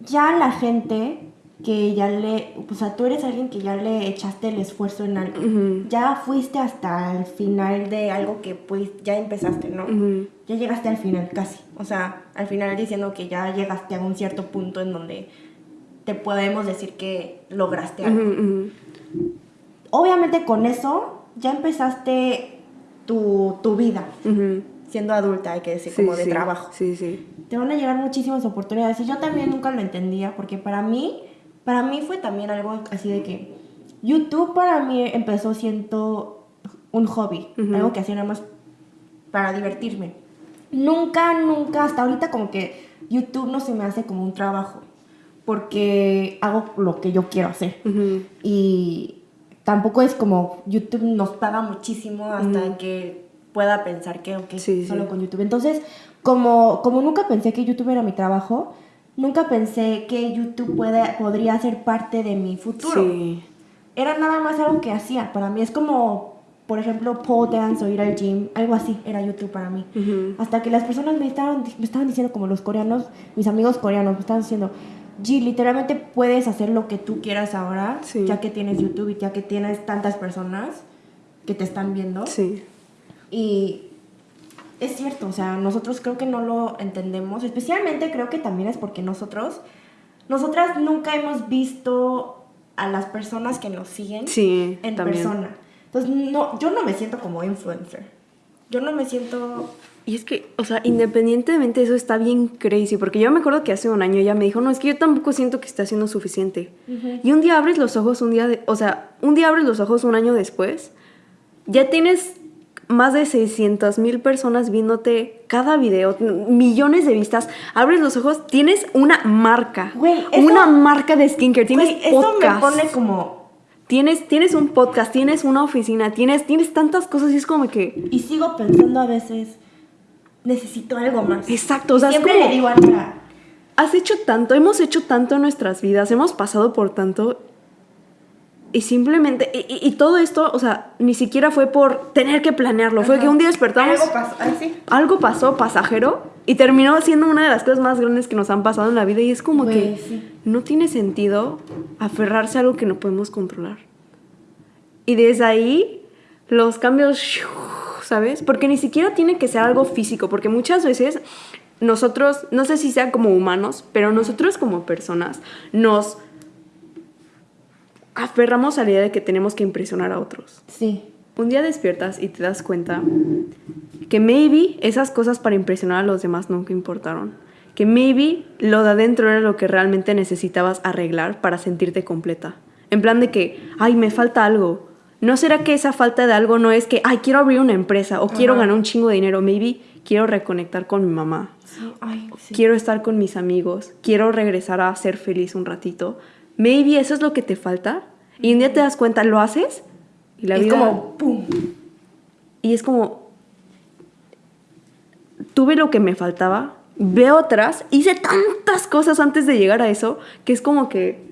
S1: ya la gente que ya le, o sea, tú eres alguien que ya le echaste el esfuerzo en algo. Ya fuiste hasta el final de algo que pues ya empezaste, ¿no? Ya llegaste al final casi. O sea, al final diciendo que ya llegaste a un cierto punto en donde te podemos decir que lograste algo. Obviamente con eso ya empezaste tu, tu vida siendo adulta, hay que decir,
S2: Sí,
S1: como de
S2: sí,
S1: trabajo.
S2: Sí, sí.
S1: Te van a llegar muchísimas oportunidades y yo también nunca lo entendía porque para mí, para mí fue también algo así de que YouTube para mí empezó siendo un hobby, algo que hacía nada más para divertirme. Nunca, nunca, hasta ahorita como que YouTube no se me hace como un trabajo porque hago lo que yo quiero hacer.
S2: Ujú.
S1: Y tampoco es como YouTube nos paga muchísimo hasta que pueda pensar que ok,
S2: Sí,
S1: solo
S2: sí.
S1: con YouTube. Entonces, como, como nunca pensé que YouTube era mi trabajo, nunca pensé que YouTube puede, podría ser parte de mi futuro.
S2: Sí.
S1: era nada más algo que hacía. Para mí es como, por ejemplo, pole dance o ir al gym, algo así era YouTube para mí. Hasta que las personas me estaban, me estaban diciendo, como los coreanos, mis amigos coreanos, me estaban diciendo, G, literalmente puedes hacer lo que tú quieras ahora,
S2: Sí.
S1: ya que tienes YouTube y ya que tienes tantas personas que te están viendo.
S2: Sí.
S1: Y es cierto, o sea, nosotros creo que no lo entendemos, especialmente creo que también es porque nosotros, nosotras nunca hemos visto a las personas que nos siguen
S2: Sí,
S1: en
S2: también.
S1: persona. Entonces, no, yo no me siento como influencer. Yo no me siento...
S2: Y es que, o sea, independientemente de eso está bien crazy, porque yo me acuerdo que hace un año ella me dijo, no, es que yo tampoco siento que esté haciendo suficiente. Y un día abres los ojos, un día, de- o sea, un día abres los ojos un año después, ya tienes más de 600 mil personas viéndote cada video, millones de vistas, abres los ojos, tienes una marca,
S1: Güey, eso-
S2: una marca de skincare, tienes
S1: Güey, eso me
S2: podcast.
S1: pone como...
S2: Tienes, tienes un podcast, tienes una oficina, tienes, tienes tantas cosas y es como que...
S1: Y sigo pensando a veces, necesito algo más.
S2: Exacto, o sea, es
S1: Siempre
S2: como-
S1: le digo a
S2: Has hecho tanto, hemos hecho tanto en nuestras vidas, hemos pasado por tanto y simplemente, y, y- y todo esto, o sea, ni siquiera fue por tener que planearlo, fue que un día despertamos,
S1: algo pasó, ay, sí.
S2: algo pasó pasajero y terminó siendo una de las cosas más grandes que nos han pasado en la vida y es como
S1: Güey,
S2: que
S1: sí.
S2: no tiene sentido aferrarse a algo que no podemos controlar. Y desde ahí, los cambios, ¿sabes? Porque ni siquiera tiene que ser algo físico, porque muchas veces nosotros, no sé si sea como humanos, pero nosotros como personas nos aferramos a la idea de que tenemos que impresionar a otros.
S1: Sí.
S2: Un día despiertas y te das cuenta que maybe esas cosas para impresionar a los demás nunca importaron. Que maybe lo de adentro era lo que realmente necesitabas arreglar para sentirte completa. En plan de que, ay, me falta algo. ¿No será que esa falta de algo no es que, ay, quiero abrir una empresa o quiero
S1: Ajá.
S2: ganar un chingo de dinero? Maybe quiero reconectar con mi mamá.
S1: Sí, ay, sí.
S2: Quiero estar con mis amigos. Quiero regresar a ser feliz un ratito. Maybe eso es lo que te falta. Y un día te das cuenta, lo haces y la
S1: es
S2: vida...
S1: como, pum.
S2: Y es como, tuve lo que me faltaba, veo atrás, hice tantas cosas antes de llegar a eso, que es como que,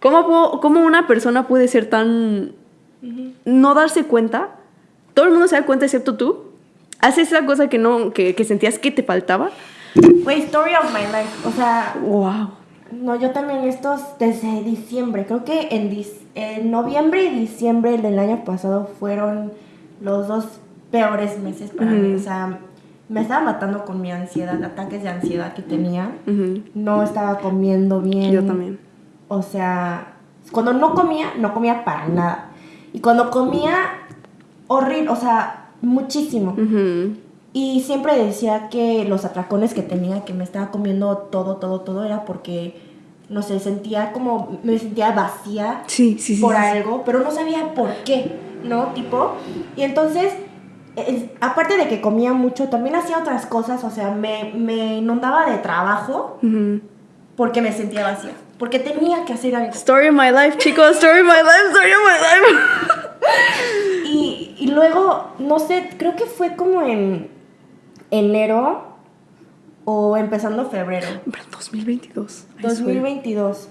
S2: ¿cómo, puedo- cómo una persona puede ser tan... no darse cuenta? Todo el mundo se da cuenta excepto tú. Haces esa cosa que, no, que, que sentías que te faltaba.
S1: Güey, story of my life. O sea,
S2: ¡Wow!
S1: No, yo también estos desde diciembre. Creo que en, en noviembre y diciembre del año pasado fueron los dos peores meses para mí. O sea, me estaba matando con mi ansiedad, ataques de ansiedad que tenía. No estaba comiendo bien.
S2: Yo también.
S1: O sea, cuando no comía, no comía para nada. Y cuando comía, horrible, o sea, muchísimo.
S2: Ujú.
S1: Y siempre decía que los atracones que tenía, que me estaba comiendo todo, todo, todo, era porque, no sé, sentía como, me sentía vacía
S2: Sí, sí, sí.
S1: por algo, pero no sabía por qué, ¿no? Tipo, y entonces, es- aparte de que comía mucho, también hacía otras cosas, o sea, me, me inundaba de trabajo porque me sentía vacía, porque tenía que hacer algo.
S2: Story of my life, chicos. Story of my life, story of my life.
S1: Y, y luego, no sé, creo que fue como en enero o empezando febrero.
S2: Pero 2022. I swear.
S1: 2022.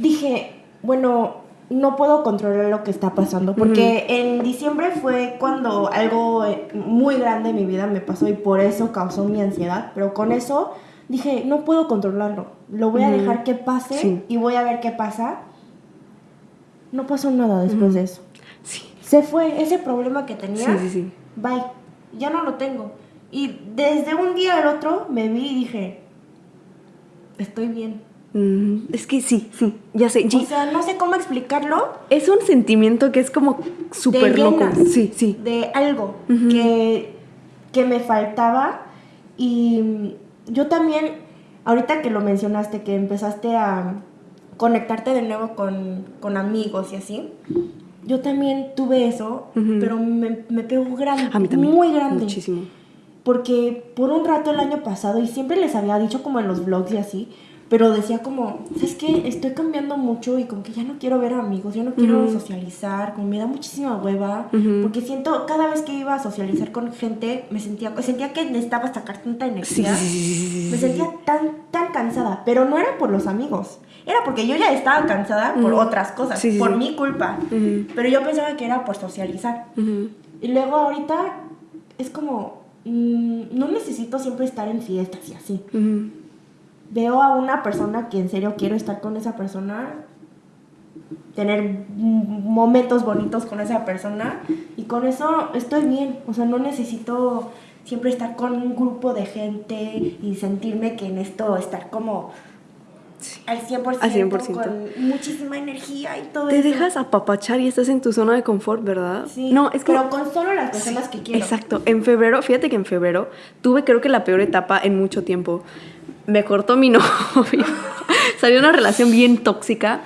S1: Dije, bueno, no puedo controlar lo que está pasando. Porque en diciembre fue cuando algo eh, muy grande en mi vida me pasó y por eso causó mi ansiedad. Pero con eso dije, no puedo controlarlo. Lo voy a dejar que pase
S2: Sí.
S1: y voy a ver qué pasa. No pasó nada después de eso.
S2: Sí.
S1: Se fue ese problema que tenía.
S2: Sí, sí, sí.
S1: Bye. Ya no lo tengo. Y desde un día al otro me vi y dije, estoy bien.
S2: Mm, es que sí, sí, ya sé.
S1: O sea, no sé cómo explicarlo.
S2: es un sentimiento que es como súper loco. Sí, sí.
S1: De algo que, que me faltaba. Y yo también, ahorita que lo mencionaste, que empezaste a conectarte de nuevo con, con amigos y así. Yo también tuve eso, pero me, me pegó grande.
S2: A mí también.
S1: Muy grande.
S2: Muchísimo.
S1: Porque por un rato el año pasado, y siempre les había dicho como en los vlogs y así, pero decía como, ¿sabes qué? Estoy cambiando mucho y como que ya no quiero ver amigos, ya no quiero socializar, como me da muchísima hueva, porque siento, cada vez que iba a socializar con gente, me sentía, sentía que necesitaba sacar tanta energía.
S2: sí,
S1: Me sentía tan, tan cansada, pero no era por los amigos. Era porque yo ya estaba cansada por otras cosas,
S2: Sí, sí,
S1: por mi culpa. Pero yo pensaba que era por socializar. Y luego ahorita es como, mm, no necesito siempre estar en fiestas y así. Veo a una persona que en serio quiero estar con esa persona, tener momentos bonitos con esa persona y con eso estoy bien. O sea, no necesito siempre estar con un grupo de gente y sentirme que en esto estar como al 100%,
S2: Al 100%.
S1: con muchísima energía y todo
S2: Te
S1: eso.
S2: dejas apapachar y estás en tu zona de confort, ¿verdad?
S1: Sí,
S2: No, es que...
S1: pero con solo las personas que quiero.
S2: Exacto. En febrero, fíjate que en febrero tuve creo que la peor etapa en mucho tiempo. Me cortó mi novio. Salió una relación bien tóxica.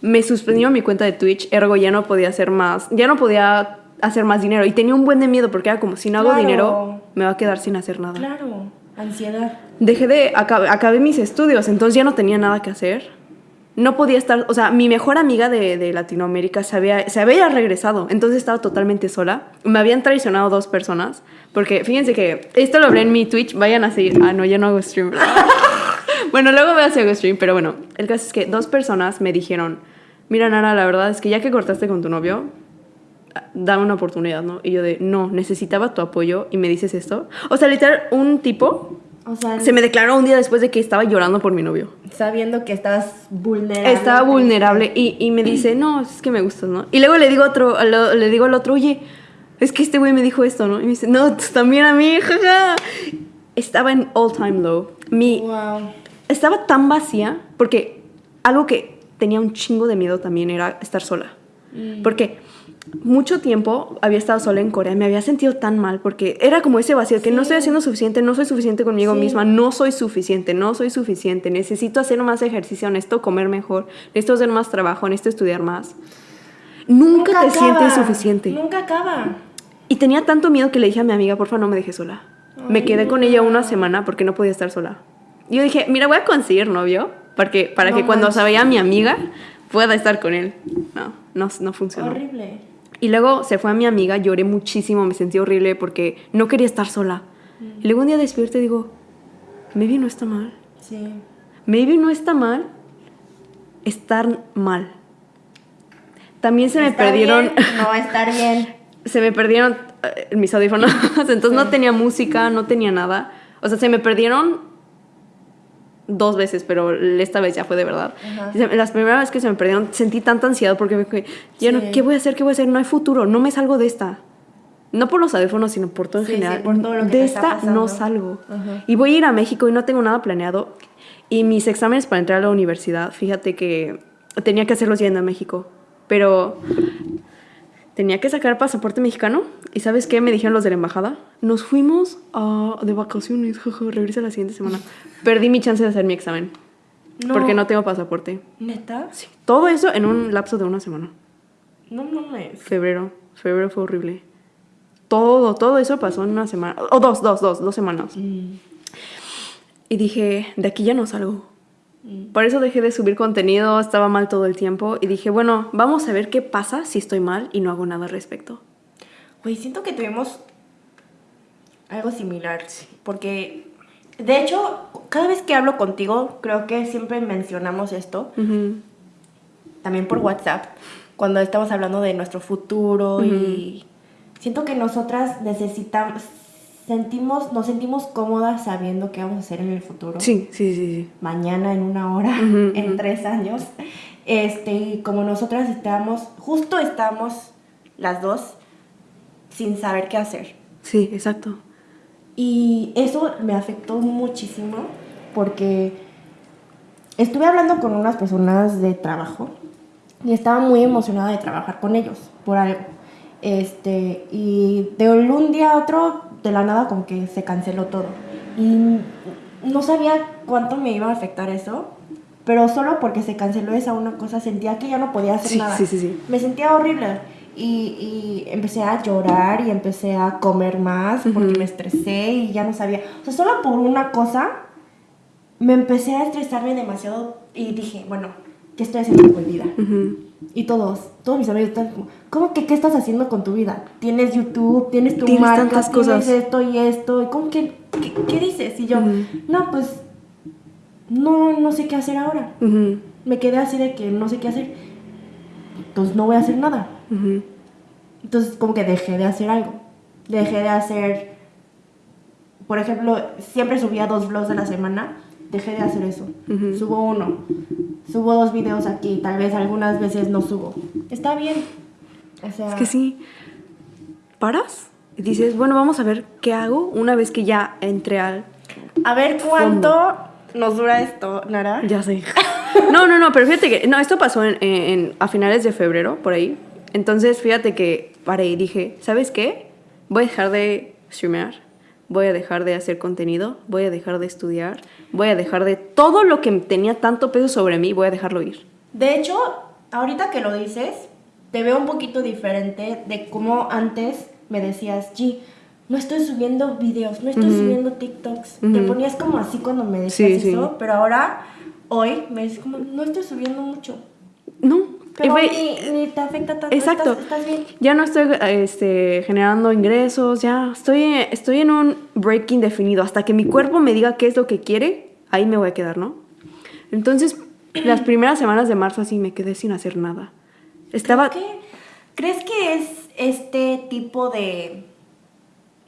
S2: Me suspendió mi cuenta de Twitch, ergo ya no podía hacer más. Ya no podía hacer más dinero. Y tenía un buen de miedo porque era como, si no hago
S1: Claro.
S2: dinero, me va a quedar sin hacer nada.
S1: Claro, ansiedad.
S2: Dejé de, acabé, acabé mis estudios, entonces ya no tenía nada que hacer. No podía estar, o sea, mi mejor amiga de, de Latinoamérica se había, se había regresado, entonces estaba totalmente sola. Me habían traicionado dos personas, porque fíjense que esto lo hablé en mi Twitch, vayan a seguir. Ah, no, ya no hago stream. bueno, luego voy a hacer stream, pero bueno, el caso es que dos personas me dijeron, mira Nara, la verdad es que ya que cortaste con tu novio, dame una oportunidad, ¿no? Y yo de, no, necesitaba tu apoyo y me dices esto. O sea, literal, un tipo
S1: O sea,
S2: se me declaró un día después de que estaba llorando por mi novio.
S1: sabiendo que estabas vulnerable.
S2: Estaba vulnerable y, y me dice, no, es que me gustas, ¿no? Y luego le digo, otro, lo- le digo al otro, oye, es que este güey me dijo esto, ¿no? Y me dice, no, tú también a mí, jaja. Estaba en all time low. Mi,
S1: Wow.
S2: estaba tan vacía porque algo que tenía un chingo de miedo también era estar sola. Porque mucho tiempo había estado sola en Corea, me había sentido tan mal porque era como ese vacío que no estoy haciendo suficiente, no soy suficiente conmigo
S1: Sí.
S2: misma, no soy suficiente, no soy suficiente, necesito hacer más ejercicio, necesito comer mejor, necesito hacer más trabajo, necesito estudiar más. Nunca, te
S1: acaba.
S2: sientes suficiente.
S1: Nunca acaba.
S2: Y tenía tanto miedo que le dije a mi amiga, porfa, no me dejes sola. me quedé con ella una semana porque no podía estar sola. Y yo dije, mira, voy a conseguir novio porque, para
S1: No
S2: que cuando
S1: manches.
S2: se vaya mi amiga pueda estar con él. No, no, no funcionó.
S1: Horrible.
S2: Y luego se fue a mi amiga, lloré muchísimo, me sentí horrible porque no quería estar sola. Y luego un día despierto y digo, maybe no está mal.
S1: Sí.
S2: Maybe no está mal estar mal. También se me perdieron
S1: bien, no estar bien.
S2: se me perdieron eh, mis audífonos, entonces no tenía música, no tenía nada. O sea, se me perdieron dos veces, pero esta vez ya fue de verdad.
S1: Ajá.
S2: Las primeras veces que se me perdieron sentí tanta ansiedad porque me dije, ya no,
S1: Sí.
S2: ¿qué voy a hacer? ¿Qué voy a hacer? No hay futuro, no me salgo de esta. No por los audífonos, sino por todo en
S1: Sí, sí,
S2: general.
S1: por todo lo que
S2: de esta
S1: pasando.
S2: no salgo.
S1: Ajá.
S2: Y voy a ir a México y no tengo nada planeado. Y mis exámenes para entrar a la universidad, fíjate que tenía que hacerlos yendo a México. Pero tenía que sacar pasaporte mexicano. ¿Y sabes qué me dijeron los de la embajada? Nos fuimos a- de vacaciones, regresa la siguiente semana. Perdí mi chance de hacer mi examen. Porque no tengo pasaporte.
S1: ¿Neta?
S2: Sí. Todo eso en un lapso de una semana.
S1: No mames.
S2: Febrero. Febrero fue horrible. Todo, todo eso pasó en una semana. O dos, dos, dos, dos semanas.
S1: Mm.
S2: Y dije, de aquí ya no salgo. Por eso dejé de subir contenido, estaba mal todo el tiempo. Y dije, bueno, vamos a ver qué pasa si estoy mal y no hago nada al respecto.
S1: Güey, siento que tuvimos algo similar. Porque, de hecho, cada vez que hablo contigo, creo que siempre mencionamos esto.
S2: Ujú.
S1: También por WhatsApp. Cuando estamos hablando de nuestro futuro y siento que nosotras necesitamos, sentimos, nos sentimos cómodas sabiendo qué vamos a hacer en el futuro.
S2: Sí, sí, sí, sí.
S1: mañana, en una hora, en tres años. Este, y como nosotras estamos, justo estamos las dos sin saber qué hacer.
S2: Sí, exacto.
S1: Y eso me afectó muchísimo porque estuve hablando con unas personas de trabajo y estaba muy emocionada de trabajar con ellos por algo. Este, y de un día a otro, de la nada, como que se canceló todo. Y no sabía cuánto me iba a afectar eso, pero solo porque se canceló esa una cosa sentía que ya no podía hacer
S2: Sí,
S1: nada.
S2: sí, sí, sí.
S1: Me sentía horrible. Y, y empecé a llorar y empecé a comer más porque me estresé y ya no sabía. O sea, solo por una cosa me empecé a estresarme demasiado y dije, bueno, ¿qué estoy haciendo con mi vida? Y todos, todos mis amigos están como, ¿cómo que qué estás haciendo con tu vida? Tienes YouTube, tienes tu
S2: Tienes
S1: marca,
S2: tantas
S1: tienes
S2: cosas.
S1: esto y esto. ¿Y cómo que, qué, qué dices? Y yo,
S2: Ujú.
S1: no, pues no, no sé qué hacer ahora.
S2: Ujú,
S1: Me quedé así de que no sé qué hacer. Entonces no voy a hacer nada.
S2: ujú.
S1: Entonces como que dejé de hacer algo. Dejé de hacer, por ejemplo, siempre subía dos vlogs a la semana. Dejé de hacer eso. Subo uno. Subo dos videos aquí. Tal vez algunas veces no subo. Está bien. O sea,
S2: Es que sí. Paras y dices, bueno, vamos a ver qué hago una vez que ya entré al.
S1: a ver cuánto nos dura esto, Nara.
S2: Ya sé. No, no, no, pero fíjate que. No, esto pasó en, en- a finales de febrero, por ahí. Entonces, fíjate que paré y dije, ¿sabes qué? Voy a dejar de streamear. Voy a dejar de hacer contenido. Voy a dejar de estudiar. Voy a dejar de todo lo que tenía tanto peso sobre mí. Voy a dejarlo ir.
S1: De hecho, ahorita que lo dices, te veo un poquito diferente de cómo antes me decías, G, no estoy subiendo videos, no estoy subiendo TikToks. Te ponías como así cuando me decías
S2: Sí,
S1: eso,
S2: sí.
S1: pero ahora, hoy, me dices como, no estoy subiendo mucho.
S2: No.
S1: Pero ni, ni te afecta tanto.
S2: Exacto.
S1: Estás, estás bien.
S2: Ya no estoy este, generando ingresos, ya estoy, estoy en un break indefinido. Hasta que mi cuerpo me diga qué es lo que quiere, ahí me voy a quedar, ¿no? Entonces, las primeras semanas de marzo así me quedé sin hacer nada. Estaba...
S1: ¿Crees que es este tipo de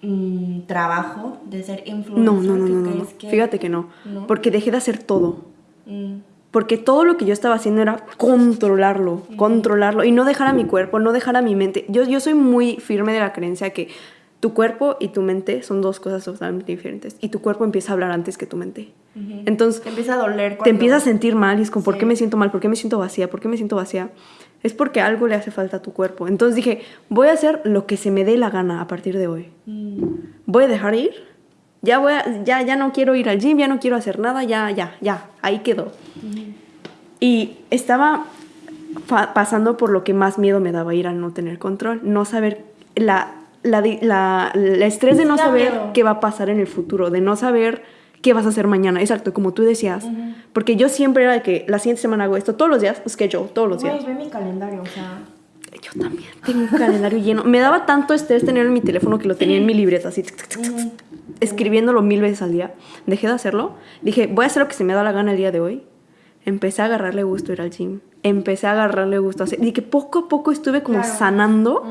S1: mm, trabajo de ser influencer?
S2: No, no, no, no, no, no.
S1: crees que-
S2: Fíjate que no.
S1: ¿No?
S2: Porque dejé de hacer todo.
S1: Mm,
S2: Porque todo lo que yo estaba haciendo era controlarlo, controlarlo y no dejar a mi cuerpo, no dejar a mi mente. Yo, yo soy muy firme de la creencia que tu cuerpo y tu mente son dos cosas totalmente diferentes y tu cuerpo empieza a hablar antes que tu mente. Entonces
S1: Te empieza a doler
S2: te empiezas a sentir mal y es como, ¿por
S1: Sí.
S2: qué me siento mal? ¿Por qué me siento vacía? ¿Por qué me siento vacía? Es porque algo le hace falta a tu cuerpo. Entonces dije, voy a hacer lo que se me dé la gana a partir de hoy.
S1: Mm,
S2: Voy a dejar ir. Ya, voy a- ya, ya no quiero ir al gym, ya no quiero hacer nada, ya, ya, ya, ahí quedó. Y estaba pasando por lo que más miedo me daba ir al no tener control, no saber la, la, la- estrés de no saber
S1: miedo.
S2: qué va a pasar en el futuro, de no saber qué vas a hacer mañana, exacto, como tú decías. Porque yo siempre era de que la siguiente semana hago esto todos los días, schedule, todos los días.
S1: Güey, ve mi calendario, o sea.
S2: Yo también tengo un calendario lleno. Me daba tanto estrés tenerlo en mi teléfono que lo tenía en mi libreta, así,
S1: ujú.
S2: Escribiéndolo mil veces al día. Dejé de hacerlo. Dije, voy a hacer lo que se me da la gana el día de hoy. Empecé a agarrarle gusto a ir al gym. Empecé a agarrarle gusto a hacer. Y que poco a poco estuve como
S1: Claro.
S2: sanando.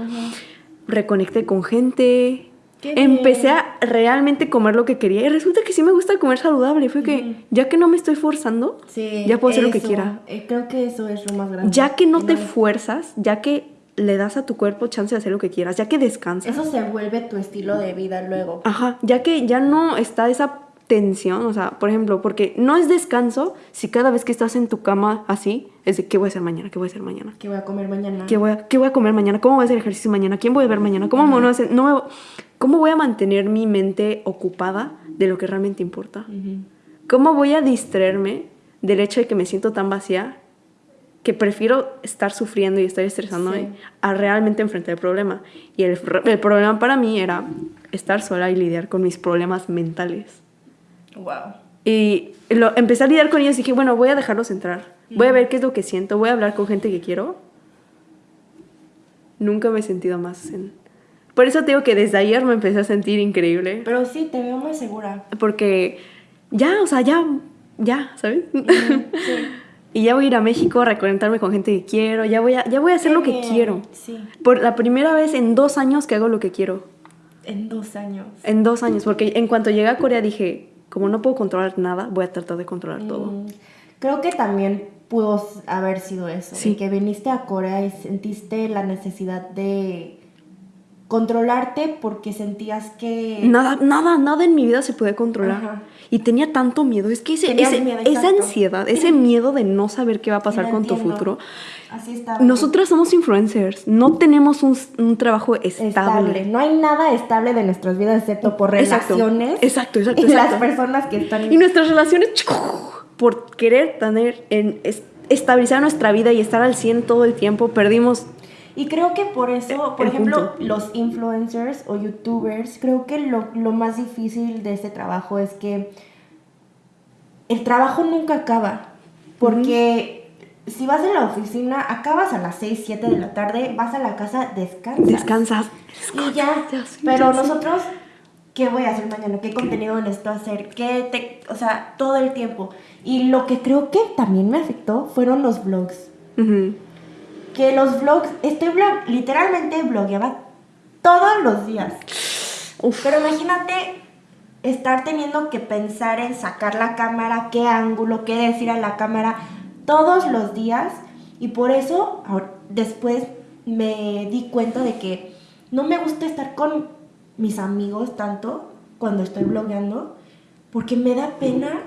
S2: Reconecté con gente.
S1: Qué
S2: Empecé
S1: bien.
S2: a realmente comer lo que quería. Y resulta que sí me gusta comer saludable. Fue que ya que no me estoy forzando,
S1: Sí,
S2: ya puedo hacer lo que quiera.
S1: eh, creo que eso es lo más grande.
S2: Ya que no te fuerzas, ya que le das a tu cuerpo chance de hacer lo que quieras, ya que descansas.
S1: Eso se vuelve tu estilo de vida luego.
S2: Ajá, ya que ya no está esa tensión, o sea, por ejemplo, porque no es descanso si cada vez que estás en tu cama así, es de qué voy a hacer mañana, qué voy a hacer mañana,
S1: ¿Qué voy a comer mañana?
S2: qué voy a, qué voy a comer mañana, cómo voy a hacer ejercicio mañana, quién voy a ver mañana, cómo a hacer, no me- cómo voy a mantener mi mente ocupada de lo que realmente importa, cómo voy a distraerme del hecho de que me siento tan vacía que prefiero estar sufriendo y estar estresándome
S1: Sí.
S2: a realmente enfrentar el problema. Y el, el problema para mí era estar sola y lidiar con mis problemas mentales.
S1: Wow.
S2: Y lo, empecé a lidiar con ellos y dije, bueno, voy a dejarlos entrar. Voy a ver qué es lo que siento, voy a hablar con gente que quiero. Nunca me he sentido más en... Por eso te digo que desde ayer me empecé a sentir increíble.
S1: Pero sí, te veo más segura.
S2: Porque ya, o sea, ya, ya, ¿sabes?
S1: Sí.
S2: y ya voy a ir a México a reconectarme con gente que quiero, ya voy a, ya voy a hacer
S1: Qué
S2: lo que quiero.
S1: Sí,
S2: Por la primera vez en dos años que hago lo que quiero.
S1: en dos años.
S2: En dos años, porque en cuanto llegué a Corea dije, como no puedo controlar nada, voy a tratar de controlar todo.
S1: Mm, Creo que también pudo haber sido eso.
S2: Sí.
S1: Que viniste a Corea y sentiste la necesidad de controlarte porque sentías que...
S2: Nada, nada, nada en mi vida se puede controlar.
S1: Ajá.
S2: Y tenía tanto miedo. Es que ese-
S1: Tenías
S2: ese-
S1: miedo,
S2: esa ansiedad, ese miedo de no saber qué va a pasar con tu futuro.
S1: Así estaba.
S2: Nosotras somos influencers, no tenemos un, un trabajo estable.
S1: estable. No hay nada estable de nuestras vidas excepto por
S2: Exacto.
S1: relaciones.
S2: Exacto, exacto,
S1: Y
S2: exacto.
S1: las personas que están...
S2: Y nuestras relaciones, por querer tener, en, es- estabilizar nuestra vida y estar al 100 todo el tiempo, perdimos.
S1: Y creo que por eso, por
S2: el
S1: ejemplo,
S2: punto.
S1: los influencers o youtubers, creo que lo, lo más difícil de este trabajo es que el trabajo nunca acaba. Porque si vas a la oficina, acabas a las 6, 7 de la tarde, vas a la casa, descansas.
S2: Descansas.
S1: Y ya. Pero nosotros qué voy a hacer mañana, qué contenido necesito hacer, qué te, o sea, todo el tiempo. Y lo que creo que también me afectó fueron los vlogs.
S2: Ujú.
S1: Que los vlogs, este blog, literalmente blogueaba todos los días.
S2: Uf.
S1: Pero imagínate estar teniendo que pensar en sacar la cámara, qué ángulo, qué decir a la cámara todos los días. Y por eso después me di cuenta de que no me gusta estar con mis amigos tanto cuando estoy blogueando, porque me da pena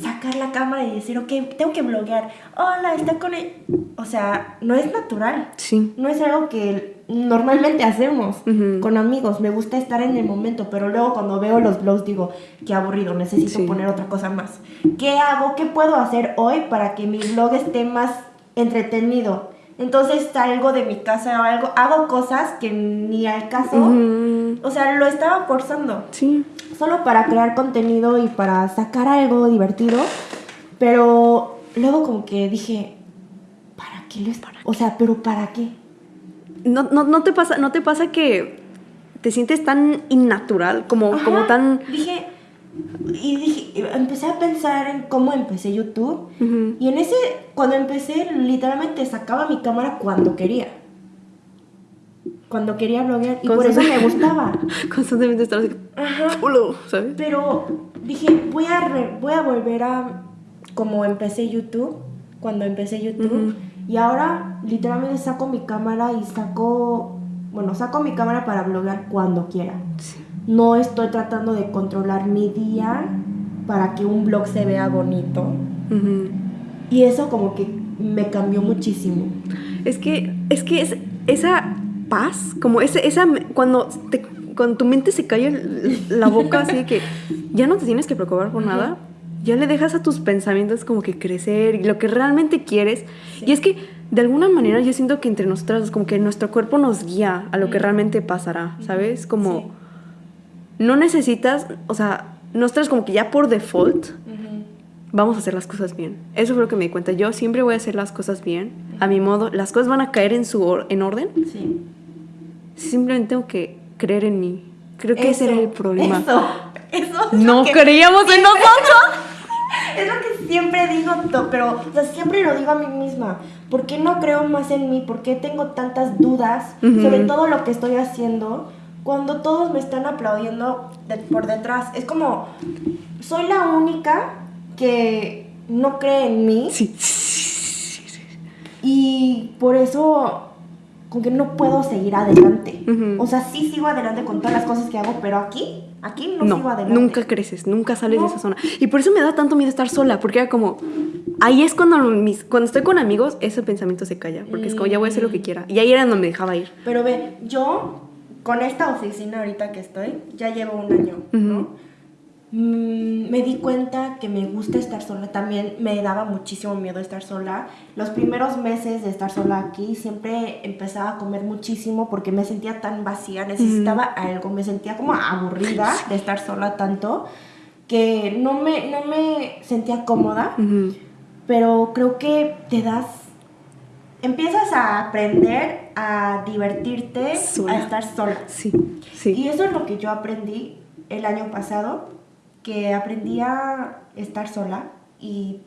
S1: Sacar la cámara y decir, ok, tengo que bloguear. Hola, está con él. O sea, no es natural.
S2: Sí.
S1: No es algo que normalmente hacemos con amigos. Me gusta estar en el momento, pero luego cuando veo los blogs digo, qué aburrido, necesito
S2: Sí.
S1: poner otra cosa más. ¿Qué hago? ¿Qué puedo hacer hoy para que mi blog esté más entretenido? Entonces salgo de mi casa o algo, hago cosas que ni al caso. O sea, lo estaba forzando
S2: Sí.
S1: solo para crear contenido y para sacar algo divertido. Pero luego como que dije, ¿para qué lo es? O sea, pero ¿para qué?
S2: ¿No, no, no te pasa, ¿No te pasa que te sientes tan innatural? Como,
S1: Ajá,
S2: como tan...
S1: Dije, y dije, empecé a pensar en cómo empecé YouTube. Y en ese, cuando empecé, literalmente sacaba mi cámara cuando quería. Cuando quería bloguear. Y por eso me gustaba.
S2: Constantemente estás así,
S1: Ajá. Pero dije, voy a, re- voy a volver a como empecé YouTube, cuando empecé YouTube. Y ahora literalmente saco mi cámara y saco, bueno, saco mi cámara para bloguear cuando quiera.
S2: Sí.
S1: No estoy tratando de controlar mi día para que un blog se vea bonito. Y eso como que me cambió muchísimo.
S2: Es que, es que es, esa paz, como ese, esa, cuando, te- cuando tu mente se el- la boca así de que ya no te tienes que preocupar por nada, ya le dejas a tus pensamientos como que crecer y lo que realmente quieres. Y es que de alguna manera yo siento que entre nosotras como que nuestro cuerpo nos guía a lo que realmente pasará, ¿sabes? Como
S1: Sí.
S2: No necesitas, o sea, nosotras como que ya por default vamos a hacer las cosas bien. Eso fue lo que me di cuenta. Yo siempre voy a hacer las cosas bien, a mi modo. Las cosas van a caer en su or- en orden.
S1: Sí.
S2: Simplemente tengo que creer en mí. Creo que ese era el problema.
S1: Eso, eso es
S2: No creíamos en nosotros.
S1: Es lo que siempre digo, pero o sea, siempre lo digo a mí misma. ¿Por qué no creo más en mí? ¿Por qué tengo tantas dudas
S2: Ujú.
S1: sobre todo lo que estoy haciendo cuando todos me están aplaudiendo de- por detrás? Es como, soy la única que no cree en mí
S2: Sí.
S1: y por eso como que no puedo seguir adelante.
S2: Ujú.
S1: O sea, sí sigo adelante con todas las cosas que hago, pero aquí, aquí no, sigo
S2: No,
S1: adelante.
S2: nunca creces, nunca sales
S1: No.
S2: de esa zona. Y por eso me da tanto miedo estar sola, porque era como, ahí es cuando, mis, cuando estoy con amigos, ese pensamiento se calla, porque es como, ya voy a hacer lo que quiera. Y ahí era donde me dejaba ir.
S1: Pero ve, yo con esta oficina ahorita que estoy, ya llevo un año, ¿no? Mm, me di cuenta que me gusta estar sola. También me daba muchísimo miedo estar sola. Los primeros meses de estar sola aquí siempre empezaba a comer muchísimo porque me sentía tan vacía, necesitaba algo, me sentía como aburrida de estar sola tanto que no me, no me sentía cómoda pero creo que te das empiezas a aprender a divertirte
S2: Sola.
S1: a estar sola
S2: Sí, sí.
S1: y eso es lo que yo aprendí el año pasado que aprendí a estar sola y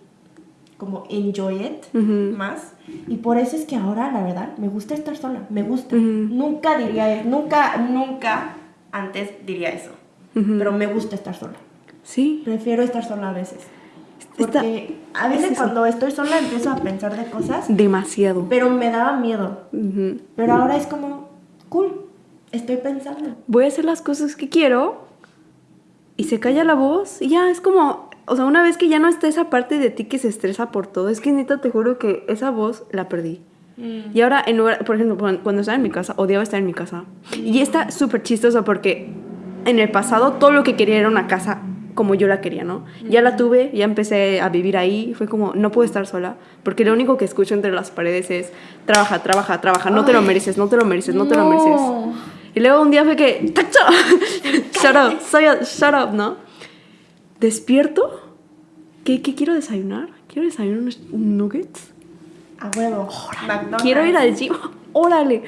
S1: como enjoy it
S2: Ujú.
S1: más y por eso es que ahora la verdad me gusta estar sola me gusta
S2: Ujú.
S1: nunca diría nunca nunca antes diría eso
S2: Ujú.
S1: pero me gusta estar sola
S2: Sí.
S1: prefiero estar sola a veces
S2: Está-
S1: porque a veces
S2: es
S1: cuando estoy sola empiezo a pensar de cosas,
S2: Demasiado.
S1: pero me daba miedo.
S2: Ujú.
S1: Pero ahora es como, cool, estoy pensando.
S2: Voy a hacer las cosas que quiero y se calla la voz y ya es como, o sea, una vez que ya no está esa parte de ti que se estresa por todo, es que neta te juro que esa voz la perdí. Y ahora, en lugar, por ejemplo, cuando cuando estaba en mi casa, odiaba estar en mi casa. Y está súper chistoso porque en el pasado todo lo que quería era una casa como yo la quería, ¿no? Ya la tuve, ya empecé a vivir ahí, fue como, no puedo estar sola, porque lo único que escucho entre las paredes es, trabaja, trabaja, trabaja, no te lo mereces, no te lo mereces, no te lo mereces. Y luego un día fue que, ¡tacho! shut up, soy shut up, ¿no? Despierto, ¿qué, qué quiero desayunar? Quiero desayunar unos nuggets.
S1: A huevo. McDonald's.
S2: Quiero ir al gym. Órale.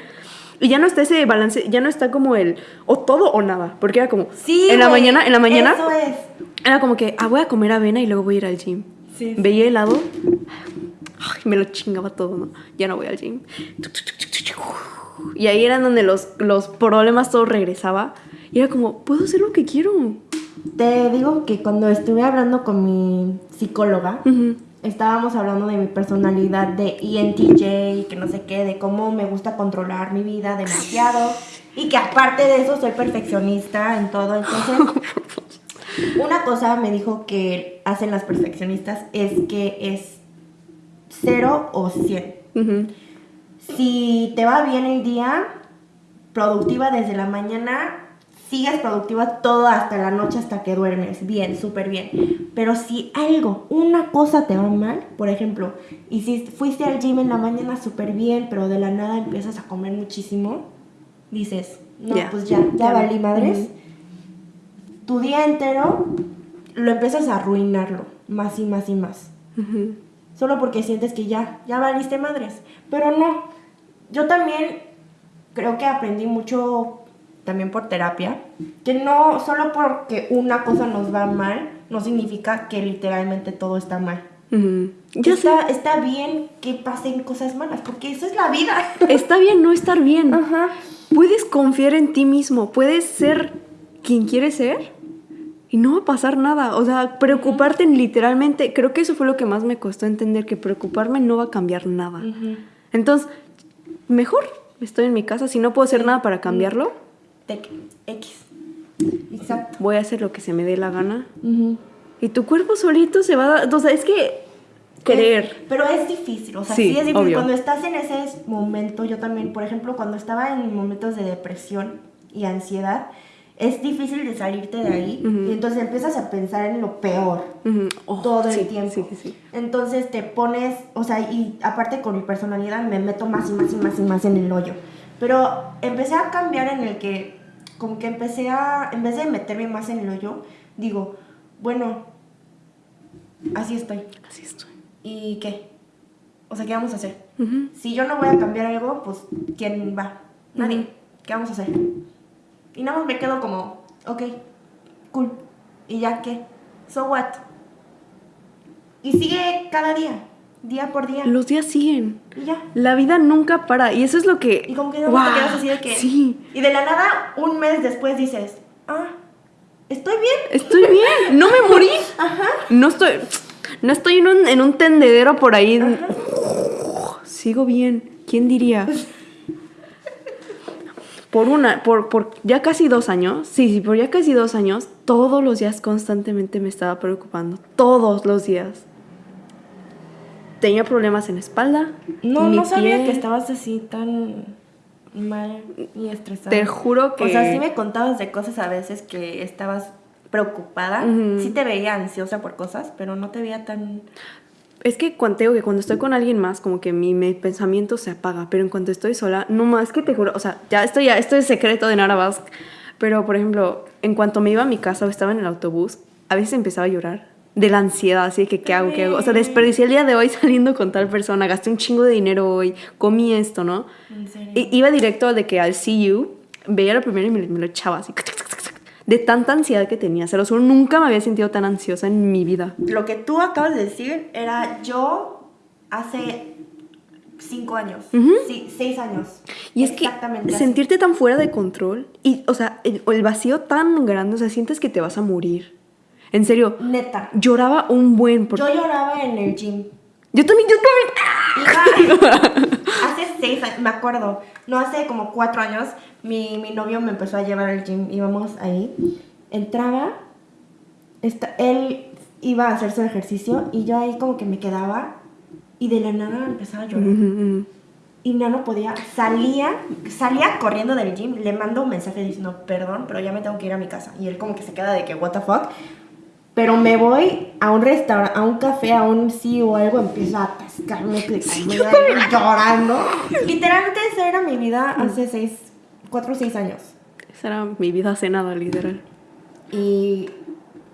S2: Y ya no está ese balance, ya no está como el o todo o nada, porque era como
S1: Sí,
S2: en la mañana, en la mañana
S1: Eso es.
S2: era como que ah, voy a comer avena y luego voy a ir al gym.
S1: Sí, sí.
S2: Veía helado, ay, me lo chingaba todo, ¿no? Ya no voy al gym. Y ahí eran donde los, los problemas todo regresaba. Y era como, puedo hacer lo que quiero.
S1: Te digo que cuando estuve hablando con mi psicóloga. Estábamos hablando de mi personalidad de ENTJ y que no sé qué, de cómo me gusta controlar mi vida demasiado y que aparte de eso soy perfeccionista en todo. Entonces, una cosa me dijo que hacen las perfeccionistas es que es cero o 100.
S2: Ujú.
S1: Si te va bien el día, productiva desde la mañana, sigues productiva todo hasta la noche, hasta que duermes. Bien, súper bien. Pero si algo, una cosa te va mal, por ejemplo, y si fuiste al gym en la mañana súper bien, pero de la nada empiezas a comer muchísimo, dices, no,
S2: Ya.
S1: pues ya, ya
S2: Ya.
S1: valí madres. Tu día entero lo empiezas a arruinarlo, más y más y más solo porque sientes que ya, ya valiste madres. Pero no, yo también creo que aprendí mucho también por terapia, que no solo porque una cosa nos va mal, no significa que literalmente todo está mal.
S2: Sé.
S1: está, está bien que pasen cosas malas, porque eso es la vida.
S2: Está bien no estar bien.
S1: Ajá.
S2: Puedes confiar en ti mismo, puedes ser quien quieres ser y no va a pasar nada. O sea, preocuparte en literalmente, creo que eso fue lo que más me costó entender, que preocuparme no va a cambiar nada. Entonces, mejor estoy en mi casa, si no puedo hacer nada para cambiarlo,
S1: Tec- X. Exacto.
S2: voy a hacer lo que se me dé la gana. Y tu cuerpo solito se va a o sea, es que querer.
S1: Pero es difícil, o sea,
S2: Sí,
S1: sí, es difícil.
S2: obvio.
S1: Cuando estás en ese momento, yo también, por ejemplo, cuando estaba en momentos de depresión y ansiedad, es difícil de salirte de ahí y entonces empiezas a pensar en lo peor
S2: Ujú. Oh,
S1: todo
S2: sí,
S1: el tiempo.
S2: Sí, sí, sí.
S1: Entonces te pones, o sea, y aparte con mi personalidad me meto más y más y más y más en el hoyo. Pero empecé a cambiar en el que, como que empecé a, en vez de meterme más en el hoyo, digo, bueno, así estoy.
S2: Así estoy.
S1: ¿Y qué? O sea, ¿qué vamos a hacer? Si yo no voy a cambiar algo, pues ¿quién va? Nadie. ¿Qué vamos a hacer? Y nada más me quedo como, ok, cool. ¿Y ya qué? So what? Y sigue cada día, día por día.
S2: Los días siguen.
S1: Y ya.
S2: La vida nunca para. Y eso es lo que.
S1: Y como que no te quedas así de que.
S2: Sí.
S1: Y de la nada, un mes después dices, ah, estoy bien.
S2: Estoy bien. No me morí.
S1: Ajá.
S2: No estoy. No estoy en un, en un tendedero por ahí.
S1: Ajá.
S2: Sigo bien. ¿Quién diría? Por una, por, por ya casi dos años, sí, sí, por ya casi dos años, todos los días constantemente me estaba preocupando. Todos los días. Tenía problemas en la espalda.
S1: No, no sabía que estabas así tan mal y estresada.
S2: Te juro que.
S1: O sea, sí me contabas de cosas a veces que estabas preocupada.
S2: Ujú.
S1: Sí te veía ansiosa por cosas, pero no te veía tan...
S2: Es que cuando, te digo que cuando estoy con alguien más, como que mi, mi pensamiento se apaga, pero en cuanto estoy sola, no más que te juro, o sea, ya esto ya, esto es secreto de Nara Basque, pero por ejemplo, en cuanto me iba a mi casa o estaba en el autobús, a veces empezaba a llorar de la ansiedad, así de que qué hago, qué hago, o sea, desperdicié el día de hoy saliendo con tal persona, gasté un chingo de dinero hoy, comí esto, ¿no?
S1: En serio.
S2: Iba directo de que al see you, veía lo primero y me, me lo echaba así, de tanta ansiedad que tenía, se lo juro, nunca me había sentido tan ansiosa en mi vida.
S1: Lo que tú acabas de decir era yo hace cinco años. Sí, seis años.
S2: Y es que
S1: así.
S2: sentirte tan fuera de control y, o sea, el, el vacío tan grande, o sea, sientes que te vas a morir. En serio,
S1: Neta.
S2: lloraba un buen. Porque
S1: Yo lloraba en el gym.
S2: yo también, yo también.
S1: Hace seis años, me acuerdo, no hace como cuatro años, mi, mi novio me empezó a llevar al gym, íbamos ahí, entraba, esta- él iba a hacer su ejercicio y yo ahí como que me quedaba y de la nada empezaba a llorar. Y no, no podía, salía, salía corriendo del gym, le mando un mensaje diciendo, perdón, pero ya me tengo que ir a mi casa. Y él como que se queda de que, what the fuck. Pero me voy a un restaurante, a un café, a un sí o algo, empiezo a atascarme, que llorando. Literalmente esa era mi vida hace seis, cuatro o seis años.
S2: Esa era mi vida hace nada, literal.
S1: Y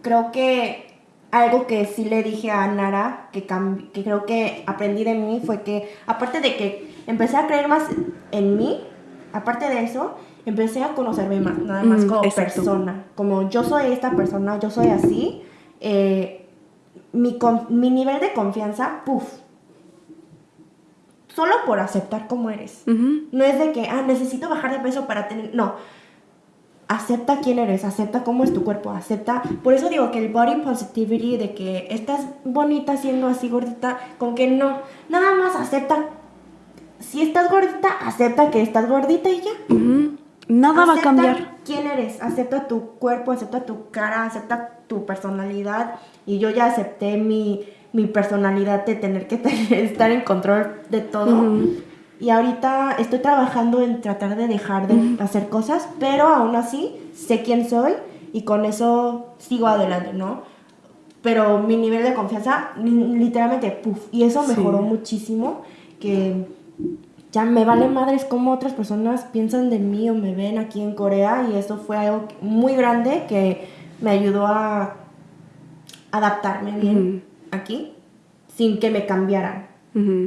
S1: creo que algo que sí le dije a Nara, que, que creo que aprendí de mí, fue que aparte de que empecé a creer más en mí, aparte de eso, empecé a conocerme más, nada más
S2: Mm,
S1: como
S2: exacto.
S1: persona. Como yo soy esta persona, yo soy así. Eh, mi, nivel de confianza, puff. Solo por aceptar como eres. No es de que, ah, necesito bajar de peso para tener. No. Acepta quién eres, acepta cómo es tu cuerpo, acepta. Por eso digo que el body positivity, de que estás bonita siendo así gordita, con que no. Nada más acepta. Si estás gordita, acepta que estás gordita y ya.
S2: Ujú. Nada va a cambiar.
S1: quién eres, acepta tu cuerpo, acepta tu cara, acepta tu personalidad. Y yo ya acepté mi, mi personalidad de tener que tener- estar en control de todo. Y ahorita estoy trabajando en tratar de dejar de hacer cosas, pero aún así sé quién soy y con eso sigo adelante, ¿no? Pero mi nivel de confianza, li- literalmente, puff, y eso
S2: Sí.
S1: mejoró muchísimo, que ya me vale madres cómo otras personas piensan de mí o me ven aquí en Corea y eso fue algo muy grande que me ayudó a adaptarme bien aquí sin que me cambiaran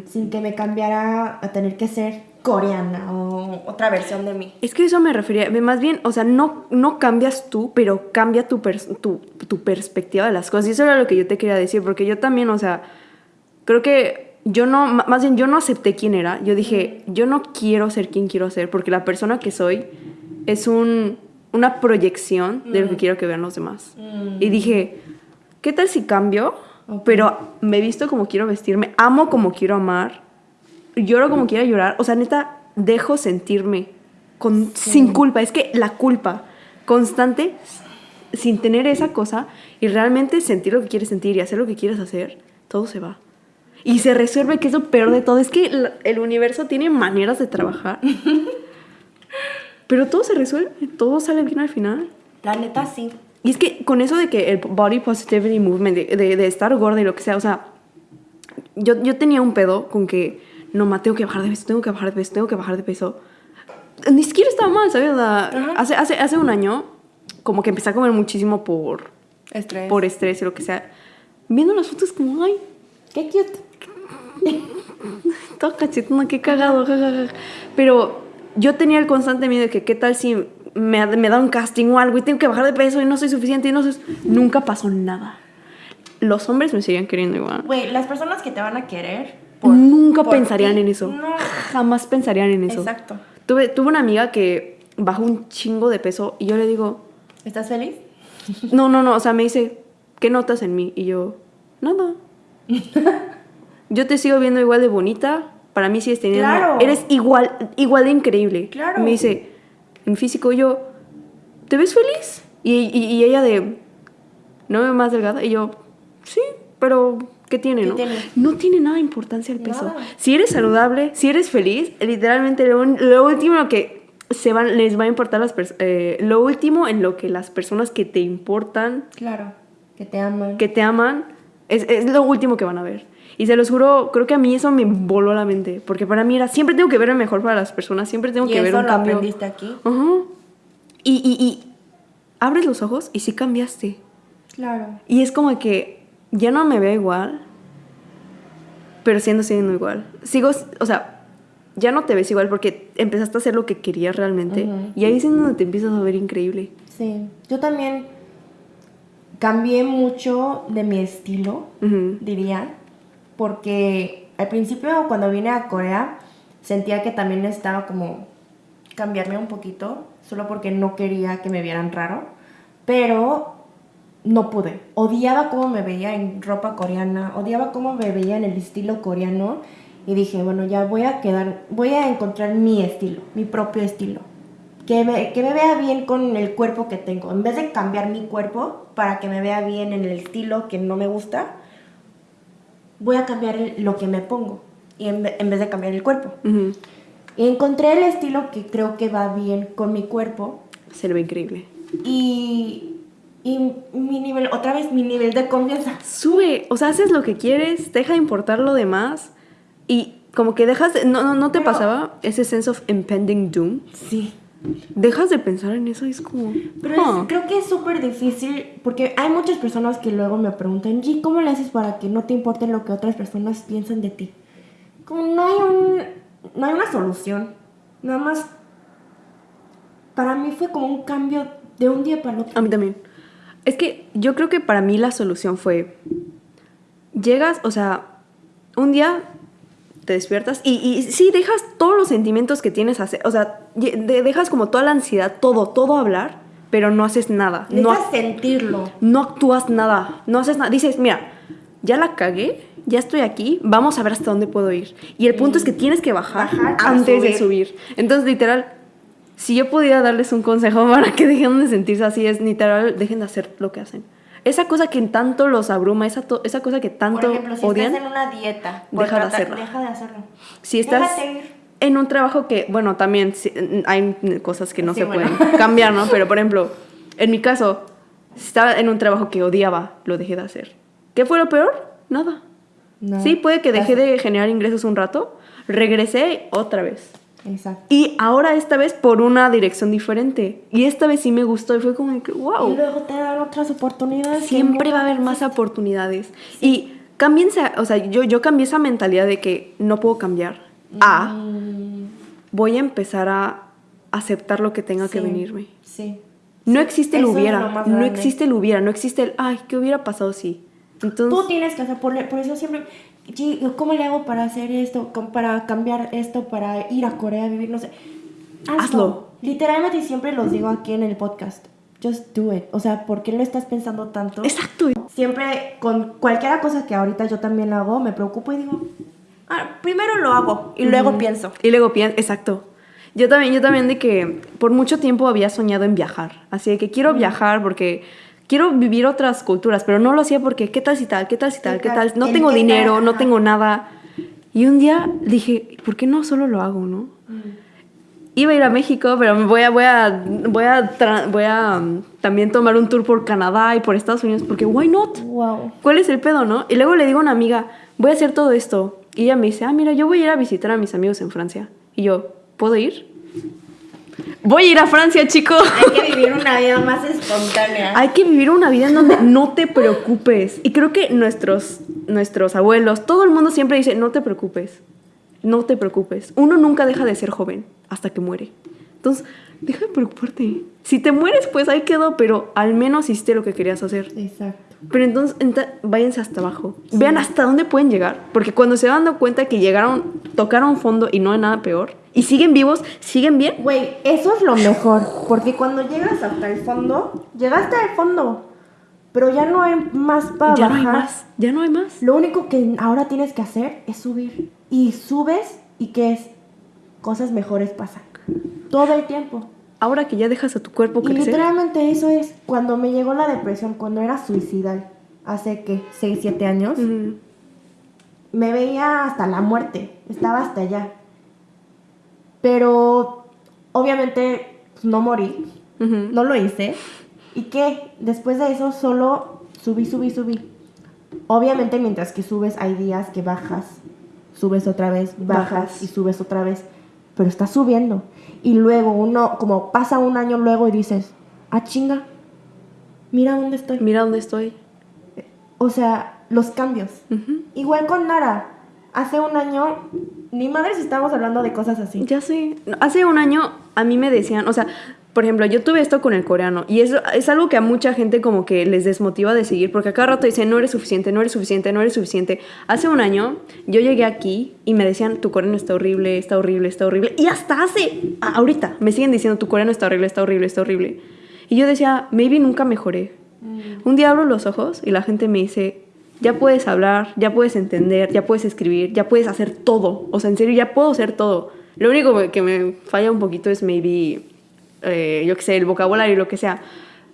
S1: sin que me cambiara a tener que ser coreana o otra versión de mí.
S2: Es que eso me refería, más bien, o sea, no, no cambias tú, pero cambia tu, pers- tu, tu perspectiva de las cosas. Y eso era lo que yo te quería decir, porque yo también, o sea, creo que yo no, más bien yo no acepté quién era. Yo dije, yo no quiero ser quien quiero ser, porque la persona que soy es un, una proyección de lo que quiero que vean los demás. Y dije, ¿qué tal si cambio? Pero me visto como quiero vestirme, amo como quiero amar, lloro como quiera llorar. O sea, neta, dejo sentirme con, sin culpa. Es que la culpa constante, sin tener esa cosa y realmente sentir lo que quieres sentir y hacer lo que quieres hacer, todo se va. Y se resuelve, que es lo peor de todo. Es que el, universo tiene maneras de trabajar. Pero todo se resuelve, todo sale bien al final.
S1: La neta sí.
S2: Y es que con eso de que el body positivity movement, de, de- de estar gorda y lo que sea, o sea, yo, yo tenía un pedo con que, no, ma, tengo que bajar de peso, tengo que bajar de peso, tengo que bajar de peso. Ni siquiera estaba mal, ¿sabes? Hace, hace, hace un año, como que empecé a comer muchísimo por,
S1: Estrés.
S2: por estrés y lo que sea. Viendo las fotos como, ay,
S1: Qué cute.
S2: toda cachetona, qué cagado, jajaja. Pero yo tenía el constante miedo de que qué tal si me, me da un casting o algo y tengo que bajar de peso y no soy suficiente y no soy... Nunca pasó nada. Los hombres me seguían queriendo igual.
S1: Güey, las personas que te van a querer.
S2: Nunca
S1: por
S2: pensarían
S1: ti,
S2: en eso.
S1: No.
S2: Jamás pensarían en eso.
S1: Exacto.
S2: Tuve, tuve una amiga que bajó un chingo de peso y yo le digo,
S1: ¿Estás feliz?
S2: no, no, no, o sea, me dice, ¿qué notas en mí? Y yo, nada. yo te sigo viendo igual de bonita, para mí sigues teniendo,
S1: Claro.
S2: eres igual, igual de increíble.
S1: Claro.
S2: Me dice, en físico, yo, ¿te ves feliz? Y, y- y ella de, ¿no me más delgada? Y yo, sí, pero ¿qué tiene,
S1: ¿Qué
S2: no?
S1: tiene?
S2: No tiene nada de importancia el peso.
S1: Nada.
S2: Si eres saludable, si eres feliz, literalmente lo, último que se van, les va a importar las personas, lo último en lo que las personas que te importan,
S1: Claro. Que te aman.
S2: que te aman, es, es lo último que van a ver. Y se los juro, creo que a mí eso me voló la mente, porque para mí era, siempre tengo que ver el mejor para las personas, siempre tengo
S1: y
S2: que ver
S1: eso
S2: un
S1: lo
S2: cambio.
S1: aprendiste aquí.
S2: Ajá. Y, y, y abres los ojos y sí cambiaste.
S1: Claro.
S2: Y es como que ya no me veo igual, pero siendo siendo igual. Sigo, o sea, ya no te ves igual porque empezaste a hacer lo que querías realmente. Y ahí es donde te empiezas a ver increíble.
S1: Sí. Yo también cambié mucho de mi estilo. Diría, porque al principio cuando vine a Corea sentía que también necesitaba como cambiarme un poquito, solo porque no quería que me vieran raro, pero no pude. Odiaba cómo me veía en ropa coreana, odiaba cómo me veía en el estilo coreano y dije, bueno, ya voy a quedar, voy a encontrar mi estilo, mi propio estilo. Que me, que me vea bien con el cuerpo que tengo. En vez de cambiar mi cuerpo para que me vea bien en el estilo que no me gusta, voy a cambiar el- lo que me pongo y en, en vez de cambiar el cuerpo. Y encontré el estilo que creo que va bien con mi cuerpo
S2: Se ve increíble.
S1: y, y mi nivel, otra vez mi nivel de confianza.
S2: Sube, o sea, haces lo que quieres, deja de importar lo demás y como que dejas, de- no, no, no te
S1: Pero-
S2: pasaba ese sense of impending doom.
S1: Sí.
S2: Dejas de pensar en eso y es como...
S1: Pero es- creo que es súper difícil porque hay muchas personas que luego me preguntan, G, ¿cómo le haces para que no te importe lo que otras personas piensan de ti? Como no hay, un, no hay una solución. Nada más para mí fue como un cambio de un día para el otro.
S2: A mí también. Es que yo creo que para mí la solución fue, llegas, o sea, un día te despiertas y, y sí, dejas todos los sentimientos que tienes, hacer, o sea, dejas como toda la ansiedad, todo, todo hablar, pero no haces nada. No,
S1: Necesitas sentirlo.
S2: no actúas nada, no haces nada. Dices, mira, ya la cagué, ya estoy aquí, vamos a ver hasta dónde puedo ir. Y el punto es que tienes que bajar, antes de
S1: subir.
S2: Entonces, literal, si yo pudiera darles un consejo para que dejen de sentirse así, es literal, dejen de hacer lo que hacen. Esa cosa que tanto los abruma, esa, esa cosa que tanto
S1: Por ejemplo, si
S2: odian,
S1: estás en una dieta,
S2: deja de hacerla.
S1: Deja de hacerlo.
S2: si estás
S1: Déjate ir.
S2: en un trabajo que, bueno, también sí, hay cosas que no
S1: Sí,
S2: se
S1: bueno.
S2: pueden cambiar, ¿no? Pero, por ejemplo, en mi caso, si estaba en un trabajo que odiaba, lo dejé de hacer. ¿Qué fue lo peor? Nada.
S1: No.
S2: Sí, puede que dejé de generar ingresos un rato, regresé otra vez.
S1: Exacto.
S2: Y ahora esta vez por una dirección diferente. Y esta vez sí me gustó y fue como que, wow.
S1: Y luego te dan otras oportunidades.
S2: Siempre va a haber más oportunidades. Y cámbiense, a- o sea, yo, yo cambié esa mentalidad de que no puedo cambiar. A,
S1: Mm,
S2: voy a empezar a aceptar lo que tenga que
S1: sí,
S2: venirme.
S1: Sí.
S2: No existe el
S1: eso
S2: hubiera, no existe el hubiera, no existe el, ay, ¿qué hubiera pasado si? Entonces,
S1: Tú tienes que hacer, por, por eso siempre, "Gee, ¿cómo le hago para hacer esto? ¿Cómo- Para cambiar esto, para ir a Corea a vivir, no sé. Hazlo.
S2: Hazlo.
S1: Literalmente siempre los digo aquí en el podcast. Just do it. O sea, ¿por qué lo estás pensando tanto?
S2: exacto.
S1: Siempre con cualquier cosa que ahorita yo también hago, me preocupo y digo, ah, primero lo hago y luego
S2: Ujú.
S1: pienso.
S2: Y luego pienso, exacto. Yo también, yo también de que por mucho tiempo había soñado en viajar. Así de que quiero viajar porque quiero vivir otras culturas, pero no lo hacía porque qué tal si tal, qué tal si tal, qué tal. No tengo dinero, no tengo nada. Y un día dije, ¿por qué no solo lo hago, no? Iba a ir a México, pero voy a, voy a, voy a, voy a um, también tomar un tour por Canadá y por Estados Unidos porque why not?
S1: Wow.
S2: ¿Cuál es el pedo, no? Y luego le digo a una amiga, voy a hacer todo esto. Y ella me dice, ah, mira, yo voy a ir a visitar a mis amigos en Francia. Y yo, ¿puedo ir? Voy a ir a Francia, chico.
S1: Hay que vivir una vida más espontánea.
S2: Hay que vivir una vida en donde no te preocupes. Y creo que nuestros, nuestros abuelos, todo el mundo siempre dice, no te preocupes. No te preocupes. Uno nunca deja de ser joven hasta que muere. Entonces, deja de preocuparte. Si te mueres, pues ahí quedó, pero al menos hiciste lo que querías hacer.
S1: Exacto.
S2: Pero entonces, enta- váyanse hasta abajo. Vean hasta dónde pueden llegar. Porque cuando se van dando cuenta que llegaron, tocaron fondo y no hay nada peor, y siguen vivos, siguen bien,
S1: Güey, eso es lo mejor. Porque cuando llegas hasta el fondo, llegaste al fondo. Pero ya no hay más para
S2: ya no
S1: bajar.
S2: hay más. Ya no hay más.
S1: Lo único que ahora tienes que hacer es subir. Y subes y ¿qué es? Cosas mejores pasan. Todo el tiempo.
S2: Ahora que ya dejas a tu cuerpo
S1: Y
S2: crecer.
S1: literalmente eso es cuando me llegó la depresión, cuando era suicidal, hace que 6, 7 años, me veía hasta la muerte, estaba hasta allá. Pero obviamente pues, no morí, no lo hice. ¿Y qué? Después de eso solo subí, subí, subí. Obviamente mientras que subes hay días que bajas, subes otra vez, bajas,
S2: Bajas.
S1: y subes otra vez, pero estás subiendo. Y luego uno, como pasa un año luego y dices, ah chinga, mira dónde estoy.
S2: Mira dónde estoy.
S1: O sea, los cambios. Igual con Nara. Hace un año, ni madres estamos hablando de cosas así.
S2: Ya sé. Hace un año a mí me decían, o sea, por ejemplo, yo tuve esto con el coreano y eso es algo que a mucha gente como que les desmotiva de seguir porque a cada rato dicen, no eres suficiente, no eres suficiente, no eres suficiente. Hace un año yo llegué aquí y me decían, tu coreano está horrible, está horrible, está horrible. Y hasta hace, ahorita, me siguen diciendo, tu coreano está horrible, está horrible, está horrible. Y yo decía, maybe nunca mejoré. Un día abro los ojos y la gente me dice, ya puedes hablar, ya puedes entender, ya puedes escribir, ya puedes hacer todo. O sea, en serio, ya puedo hacer todo. Lo único que me falla un poquito es maybe, eh, yo qué sé, el vocabulario y lo que sea.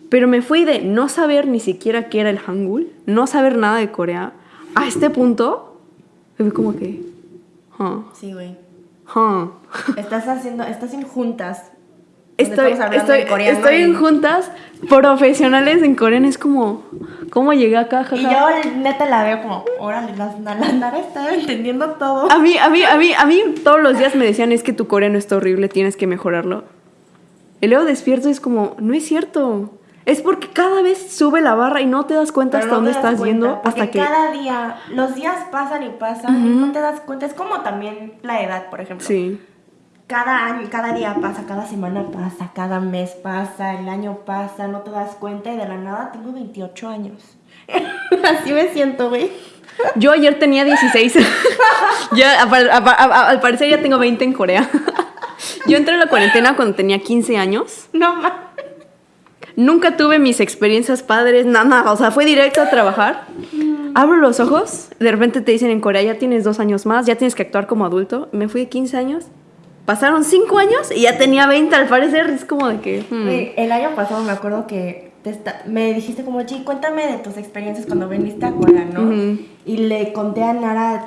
S2: Pero me fui de no saber ni siquiera qué era el hangul, no saber nada de Corea, a este punto, y fue como que, huh,
S1: Sí, güey.
S2: huh.
S1: Estás haciendo, estás en juntas.
S2: Estoy, estoy,
S1: en coreano
S2: estoy en
S1: y-
S2: juntas profesionales en coreano. Es como, ¿cómo llegué acá?
S1: Y
S2: jaja?
S1: yo neta la veo como, órale, la, la, la Nara está entendiendo todo.
S2: A mí, a mí, a mí, a mí todos los días me decían, es que tu coreano está horrible, tienes que mejorarlo. Y luego despierto y es como, no es cierto. Es porque cada vez sube la barra y no te das cuenta
S1: Pero
S2: hasta
S1: no
S2: dónde estás
S1: cuenta,
S2: yendo hasta que...
S1: cada día, los días pasan y pasan y no te das cuenta. Es como también la edad, por ejemplo.
S2: Sí.
S1: cada año, cada día pasa, cada semana pasa, cada mes pasa, el año pasa, no te das cuenta y de la nada tengo 28 años. Así me siento, güey.
S2: Yo ayer tenía 16. ya, al parecer ya tengo 20 en Corea. Yo entré en la cuarentena cuando tenía 15 años.
S1: No mames.
S2: Nunca tuve mis experiencias padres, nada, nada. O sea, fue directo a trabajar. Abro los ojos, de repente te dicen en Corea ya tienes dos años más, ya tienes que actuar como adulto. Me fui de 15 años. Pasaron 5 años y ya tenía 20 al parecer. Es como de que...
S1: Hmm. El año pasado me acuerdo que me dijiste como, Chi, cuéntame de tus experiencias cuando viniste a Corea, ¿no? Y le conté a Nara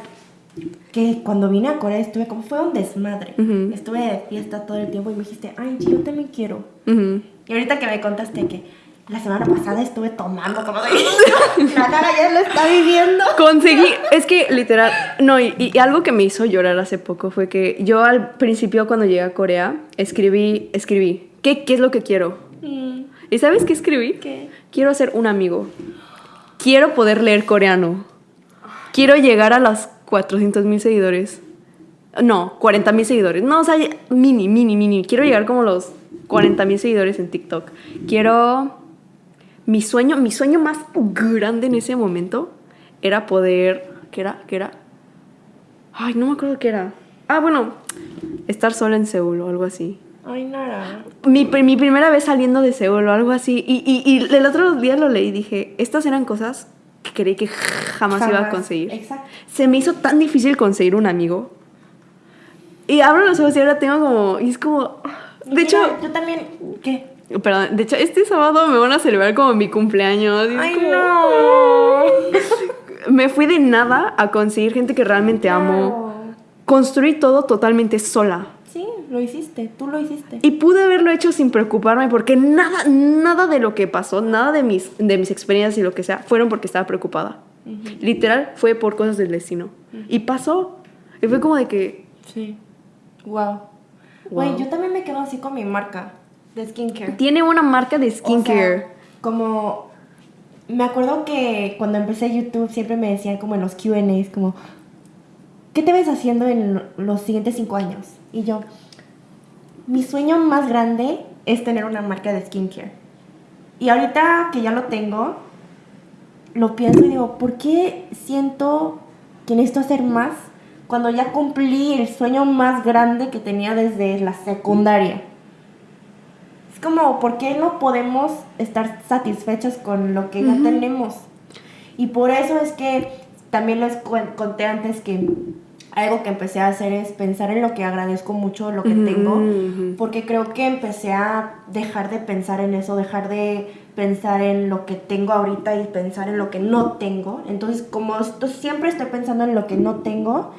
S1: que cuando vine a Corea estuve como, fue un desmadre. Estuve de fiesta todo el tiempo y me dijiste, ay, yo también quiero. Y ahorita que me contaste que la semana pasada estuve tomando como de... la cara ya lo está viviendo.
S2: Conseguí, es que literal, no, y, algo que me hizo llorar hace poco fue que yo al principio cuando llegué a Corea escribí, escribí, ¿qué, qué es lo que quiero? Mm. ¿Y sabes qué escribí?
S1: ¿Qué?
S2: Quiero ser un amigo. Quiero poder leer coreano. Quiero llegar a los 400 mil seguidores. No, 40 mil seguidores. No, o sea, mini, mini, mini. Quiero llegar como los 40 mil seguidores en TikTok. Quiero... Mi sueño, mi sueño más grande en ese momento era poder... ¿Qué era? ¿Qué era? Ay, no me acuerdo qué era. Ah, bueno, estar sola en Seúl o algo así.
S1: Ay, nada.
S2: Mi, mi primera vez saliendo de Seúl o algo así. Y, y, y, el otro día lo leí y dije, estas eran cosas que creí que jamás, iba a conseguir.
S1: Exacto.
S2: Se me hizo tan difícil conseguir un amigo. Y abro los ojos y ahora tengo como... Y es como... De hecho...
S1: Yo también... ¿Qué?
S2: Perdón, de hecho, este sábado me van a celebrar como mi cumpleaños.
S1: ¡Ay, no!
S2: me fui de nada a conseguir gente que realmente amo. Construí todo totalmente sola.
S1: Lo hiciste, tú lo hiciste.
S2: Y pude haberlo hecho sin preocuparme porque nada, nada de lo que pasó, nada de mis, de mis experiencias y lo que sea, fueron porque estaba preocupada. Literal, fue por cosas del destino. Y pasó. Y fue como de que...
S1: Sí. Wow. Güey, yo también me quedo así con mi marca de skincare.
S2: Tiene una marca de skincare.
S1: como me acuerdo que cuando empecé YouTube siempre me decían como en los Q&As como ¿qué te ves haciendo en los siguientes cinco años? Y yo, mi sueño más grande es tener una marca de skincare. Y ahorita que ya lo tengo, lo pienso y digo, ¿por qué siento que necesito hacer más cuando ya cumplí el sueño más grande que tenía desde la secundaria? Es como, ¿por qué no podemos estar satisfechos con lo que ya tenemos? Y por eso es que también les conté antes que algo que empecé a hacer es pensar en lo que agradezco mucho, lo que tengo, porque creo que empecé a dejar de pensar en eso, dejar de pensar en lo que tengo ahorita y pensar en lo que no tengo. Entonces, como esto, siempre estoy pensando en lo que no tengo,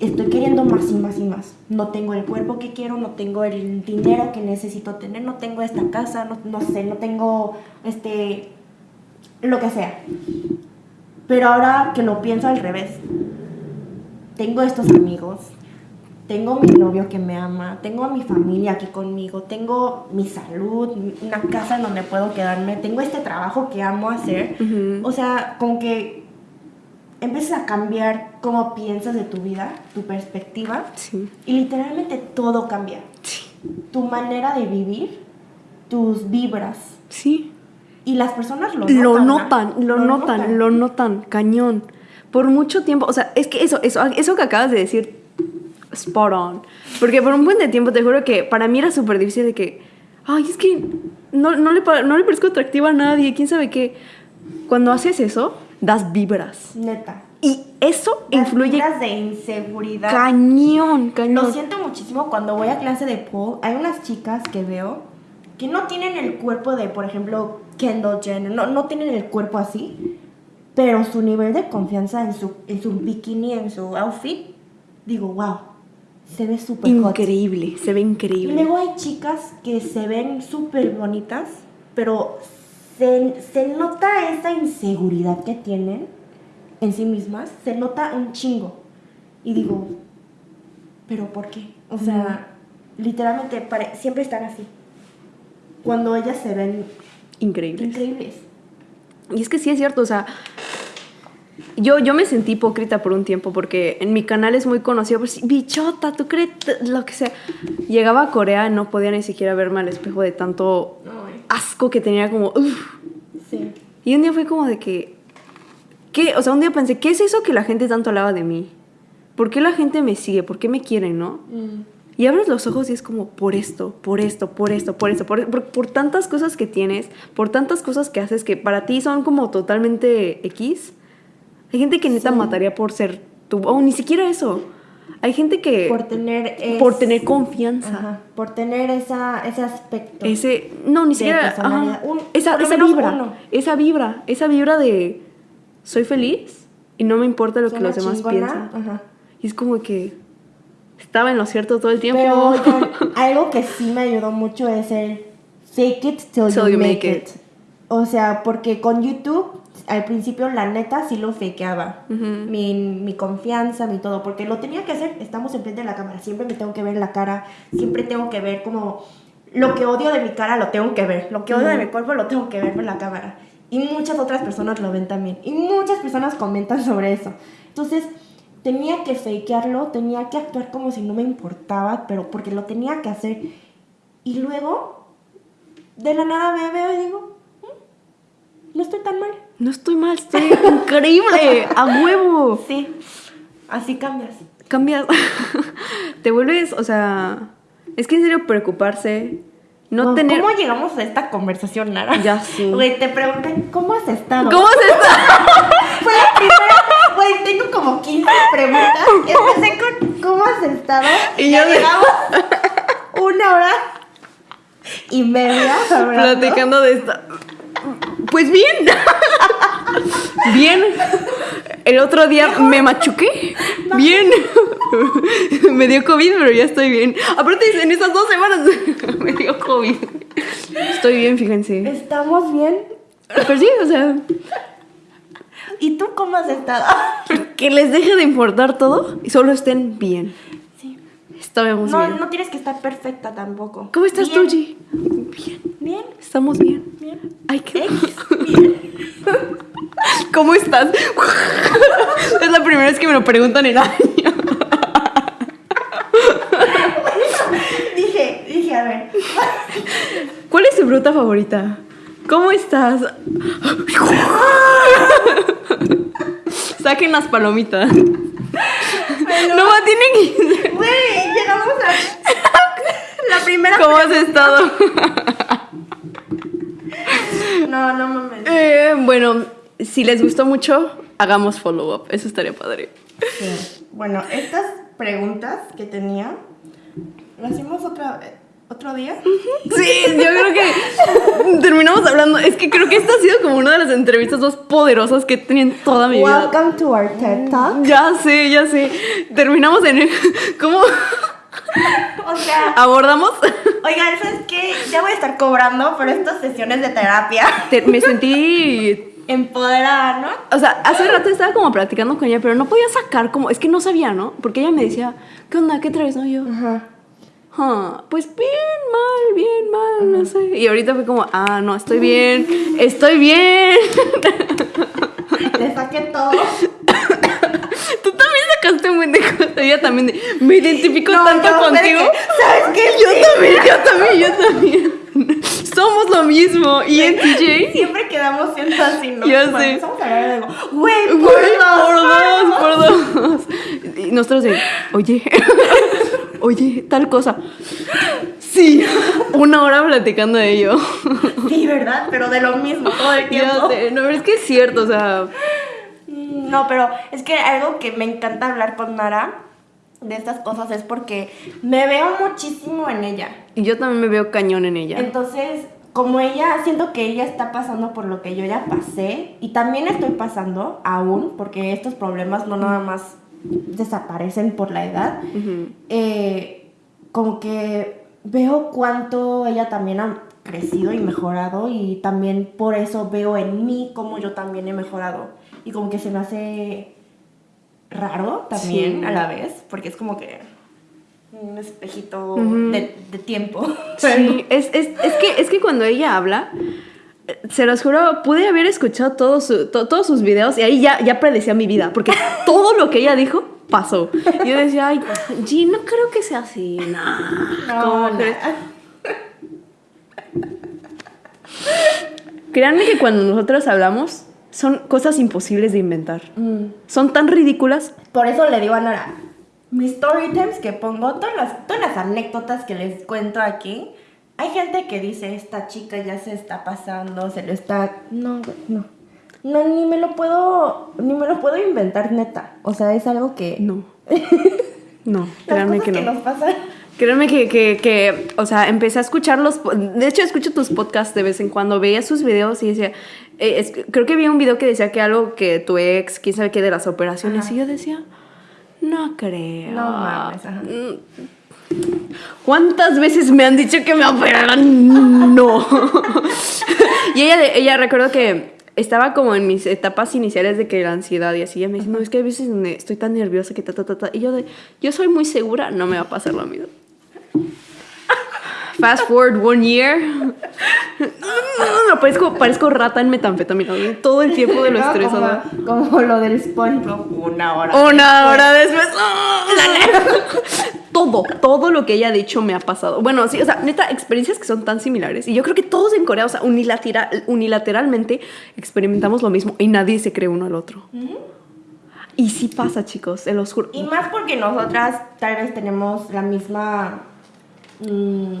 S1: estoy queriendo más y más y más. No tengo el cuerpo que quiero, no tengo el dinero que necesito tener, no tengo esta casa, no, no sé, no tengo este, lo que sea. Pero ahora que lo pienso al revés, tengo estos amigos, tengo mi novio que me ama, tengo a mi familia aquí conmigo, tengo mi salud, una casa en donde puedo quedarme, tengo este trabajo que amo hacer. O sea, como que empiezas a cambiar cómo piensas de tu vida, tu perspectiva. Y literalmente todo cambia. Tu manera de vivir, tus vibras.
S2: Sí.
S1: Y las personas lo
S2: notan. Lo notan, lo, notan, lo notan, cañón por mucho tiempo, o sea, es que eso, eso, eso que acabas de decir, spot on. Porque por un buen de tiempo te juro que para mí era súper difícil de que, ay, es que no, no, le, no le parezco atractiva a nadie, quién sabe qué. Cuando haces eso, das vibras.
S1: Neta.
S2: Y eso das influye.
S1: Vibras de inseguridad.
S2: Cañón, cañón.
S1: Lo siento muchísimo cuando voy a clase de pool. Hay unas chicas que veo que no tienen el cuerpo de, por ejemplo, Kendall Jenner. No, no tienen el cuerpo así pero su nivel de confianza en su, en su bikini, en su outfit, digo, wow, se ve súper
S2: Increíble, se ve increíble.
S1: Y luego hay chicas que se ven súper bonitas, pero se, se, nota esa inseguridad que tienen en sí mismas, se nota un chingo. Y digo, ¿pero por qué? O sea, literalmente siempre están así. Cuando ellas se ven
S2: increíbles.
S1: Increíbles.
S2: Y es que sí es cierto, o sea, Yo, yo me sentí hipócrita por un tiempo porque en mi canal es muy conocido, pues bichota, tú crees lo que sea. Llegaba a Corea y no podía ni siquiera verme al espejo de tanto asco que tenía como... "Uf".
S1: Sí.
S2: Y un día fue como de que... ¿Qué? O sea, un día pensé, ¿qué es eso que la gente tanto hablaba de mí? ¿Por qué la gente me sigue? ¿Por qué me quieren, no?
S1: Mm.
S2: Y abres los ojos y es como por esto, por esto, por esto, por esto, por, por, por tantas cosas que tienes, por tantas cosas que haces que para ti son como totalmente X. Hay gente que neta
S1: Sí.
S2: mataría por ser tú, o ni siquiera eso. Hay gente que
S1: Por tener... es-
S2: por tener confianza.
S1: Ajá, por tener esa, ese aspecto.
S2: Ese, no, ni siquiera, ajá.
S1: Un-
S2: esa, esa vibra,
S1: uno.
S2: esa vibra, esa vibra de soy feliz y no me importa lo que los demás
S1: chingona,
S2: piensan.
S1: Ajá.
S2: Y es como que estaba en lo cierto todo el tiempo.
S1: Pero algo que sí me ayudó mucho es el fake it till,
S2: Till
S1: you,
S2: you
S1: make,
S2: make
S1: it. O sea, porque con YouTube, al principio, la neta sí lo fakeaba. Mi, mi confianza, mi todo. Porque lo tenía que hacer. Estamos enfrente de la cámara. Siempre me tengo que ver la cara. Siempre tengo que ver como. Lo que odio de mi cara lo tengo que ver. Lo que odio de mi cuerpo lo tengo que ver en la cámara. Y muchas otras personas lo ven también. Y muchas personas comentan sobre eso. Entonces, tenía que fakearlo, tenía que actuar como si no me importaba, pero porque lo tenía que hacer. Y luego, de la nada me veo y digo, "Mm, no estoy tan mal.
S2: No estoy mal, estoy increíble, a huevo.
S1: Sí, así cambias.
S2: Cambias, te vuelves, o sea, es que en serio preocuparse, no
S1: Wow,
S2: tener...
S1: ¿Cómo llegamos a esta conversación, Nara?
S2: Ya sé.
S1: Güey, te pregunté, ¿cómo has estado?
S2: ¿Cómo se está?
S1: Fue la primera. Güey, tengo como 15 preguntas. Empecé con ¿cómo has estado?
S2: Y
S1: ya
S2: yo
S1: llegamos una hora y media hablando.
S2: Platicando de esta... Pues bien. Bien. El otro día me machuqué. Bien. Me dio COVID, pero ya estoy bien. Aparte, en esas dos semanas me dio COVID. Estoy bien, fíjense.
S1: ¿Estamos bien?
S2: Pero sí, o sea,
S1: ¿Y tú cómo has estado?
S2: que les deje de importar todo y solo estén bien.
S1: Sí.
S2: Estamos
S1: No,
S2: bien.
S1: no tienes que estar perfecta tampoco.
S2: ¿Cómo estás
S1: Bien,
S2: tú, G? Bien.
S1: Bien,
S2: Estamos bien.
S1: bien.
S2: Ay, qué.
S1: X, bien.
S2: ¿Cómo estás? es preguntan en años.
S1: Dije, dije, a ver.
S2: ¿Cuál es tu fruta favorita? ¿Cómo estás? Saquen las palomitas. No, tienen que...
S1: Güey, llegamos a la primera.
S2: ¿Cómo has estado?
S1: No, no mames.
S2: Eh, bueno, si les gustó mucho, hagamos follow-up. Eso estaría padre.
S1: Sí. Bueno, estas preguntas que tenía, ¿las hacemos otra, otro día?
S2: Sí, yo creo que terminamos hablando. Es que creo que esta ha sido como una de las entrevistas más poderosas que he tenido en toda mi vida.
S1: Welcome to our TED Talk.
S2: Ya sé, ya sé. Terminamos en. ¿Cómo
S1: O sea,
S2: abordamos?
S1: oigan, ¿sabes qué? Ya voy a estar cobrando por estas sesiones de terapia.
S2: Te- me sentí.
S1: Empoderada, ¿no?
S2: O sea, hace rato estaba como platicando con ella, pero no podía sacar como. Es que no sabía, ¿no? Porque ella me decía, ¿qué onda? ¿Qué traes? No, yo.
S1: Ajá.
S2: "Ah, pues bien, mal, bien, mal, no sé. Y ahorita fue como, ah, no, estoy bien, estoy bien.
S1: Le saqué todo.
S2: Tú también sacaste un buen de cosas. Ella también de, me identifico
S1: No,
S2: tanto contigo.
S1: ¿Sabes qué?
S2: Yo también, yo también, yo también. Somos lo mismo. Y en TJ.
S1: Siempre quedamos siendo así, ¿no? Cuando
S2: sé.
S1: empezamos a de güey, por
S2: por dos, por dos. Y nosotros de, oye, oye, tal cosa. Sí, una hora platicando de ello.
S1: Sí, ¿verdad? Pero de lo mismo todo el tiempo.
S2: Sé, no, pero es que es cierto, o sea,
S1: No, pero es que algo que me encanta hablar con Nara de estas cosas es porque me veo muchísimo en ella.
S2: y yo también me veo cañón en ella.
S1: Entonces, como ella, siento que ella está pasando por lo que yo ya pasé y también estoy pasando aún, porque estos problemas no nada más desaparecen por la edad, eh, como que veo cuánto ella también ha crecido y mejorado y también por eso veo en mí cómo yo también he mejorado y como que se me hace raro también
S2: Sí.
S1: a la vez porque es como que un espejito de, de tiempo
S2: Sí, es, es, es, que, es que cuando ella habla, Se los juro, pude haber escuchado todos su- to- todos sus videos y ahí ya, ya predecía mi vida, porque todo lo que ella dijo pasó. Y yo decía, ay, G, no creo que sea así. Nah, ¿cómo
S1: No, na-
S2: Créanme que cuando nosotros hablamos, son cosas imposibles de inventar.
S1: Mm.
S2: Son tan ridículas.
S1: Por eso le digo a Nora, mis story times que pongo, todas las, todas las anécdotas que les cuento aquí, hay gente que dice, esta chica ya se está pasando, se lo está... No, no. No, ni me lo puedo, ni me lo puedo inventar neta. O sea, es algo que...
S2: No. No,
S1: Las
S2: créanme
S1: cosas
S2: que
S1: que,
S2: no.
S1: nos pasan.
S2: Créeme que, que, que, o sea, empecé a escucharlos. De hecho, escucho tus podcasts de vez en cuando. Veía sus videos y decía, eh, es- creo que vi un video que decía que algo que tu ex, quién sabe qué, de las operaciones.
S1: Ajá.
S2: Y yo decía, no creo.
S1: No mames, ajá.
S2: Mm. ¿Cuántas veces me han dicho que me operaron? No. y ella, ella recuerdo que estaba como en mis etapas iniciales de que la ansiedad y así. Ella me dice, no, es que a veces donde estoy tan nerviosa que ta, ta, ta, ta. Y yo de, yo soy muy segura, no me va a pasar lo mismo. Fast forward one year. No, parezco, parezco rata en metanfetamina. Todo el tiempo de lo
S1: No,
S2: estresada.
S1: Como, como lo del SpongeBob, una hora.
S2: Una hora después. ¡ah! todo, todo lo que ella ha dicho me ha pasado. Bueno, sí, o sea, neta, experiencias que son tan similares. Y yo creo que todos en Corea, o sea, unilateral, unilateralmente experimentamos lo mismo y nadie se cree uno al otro. Y sí pasa, chicos, se los juro.
S1: Y más porque nosotras tal vez tenemos la misma... mm,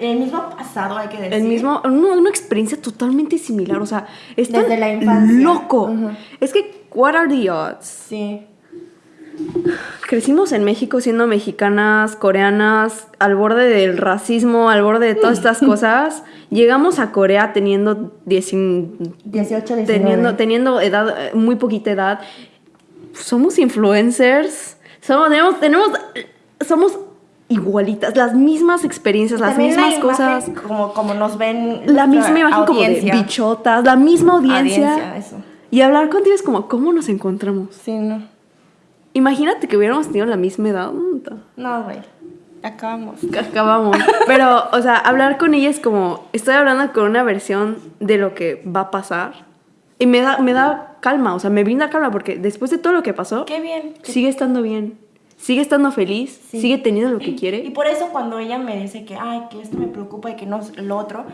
S1: el mismo pasado, hay que decir.
S2: El mismo, una, una experiencia totalmente similar, o sea, es tan
S1: Desde la infancia.
S2: loco. Es que, what are the odds?
S1: Sí.
S2: Crecimos en México siendo mexicanas, coreanas, al borde del racismo, al borde de todas estas cosas. Llegamos a Corea teniendo, 10
S1: 18, 19.
S2: teniendo, teniendo edad, muy poquita edad. Somos influencers. Somos, tenemos, tenemos, somos igualitas, las mismas experiencias, las
S1: También la
S2: mismas cosas.
S1: Como, como nos ven.
S2: La misma imagen como de
S1: audiencia.
S2: bichotas, la misma audiencia.
S1: Audiencia, eso.
S2: Y hablar contigo es como, ¿cómo nos encontramos?
S1: Sí, no.
S2: Imagínate que hubiéramos tenido la misma edad.
S1: No, güey. Acabamos.
S2: Acabamos. Pero, o sea, hablar con ella es como, estoy hablando con una versión de lo que va a pasar. Y me da, me da calma, o sea, me brinda calma porque después de todo lo que pasó,
S1: Qué bien.
S2: sigue estando bien. Sigue estando feliz,
S1: Sí.
S2: sigue teniendo lo que
S1: Y
S2: quiere.
S1: por eso cuando ella me dice que, ay, que esto me preocupa y que no lo otro,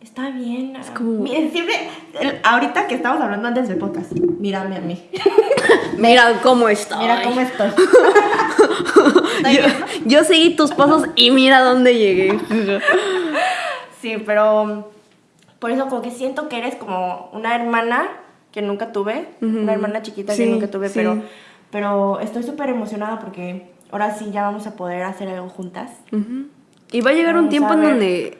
S1: está bien. Es
S2: como-
S1: Siempre, el- ahorita que estamos hablando antes del podcast, mírame a mí.
S2: Mira cómo estoy.
S1: Mira cómo estoy. ¿Estoy
S2: yo, seguí tus pasos y mira dónde llegué.
S1: Sí, pero um, por eso como que siento que eres como una hermana que nunca tuve, una hermana chiquita
S2: Sí,
S1: que nunca tuve,
S2: sí.
S1: pero, pero estoy súper emocionada porque ahora sí ya vamos a poder hacer algo juntas.
S2: Ujú. Y va a llegar un
S1: Vamos
S2: tiempo
S1: a
S2: en donde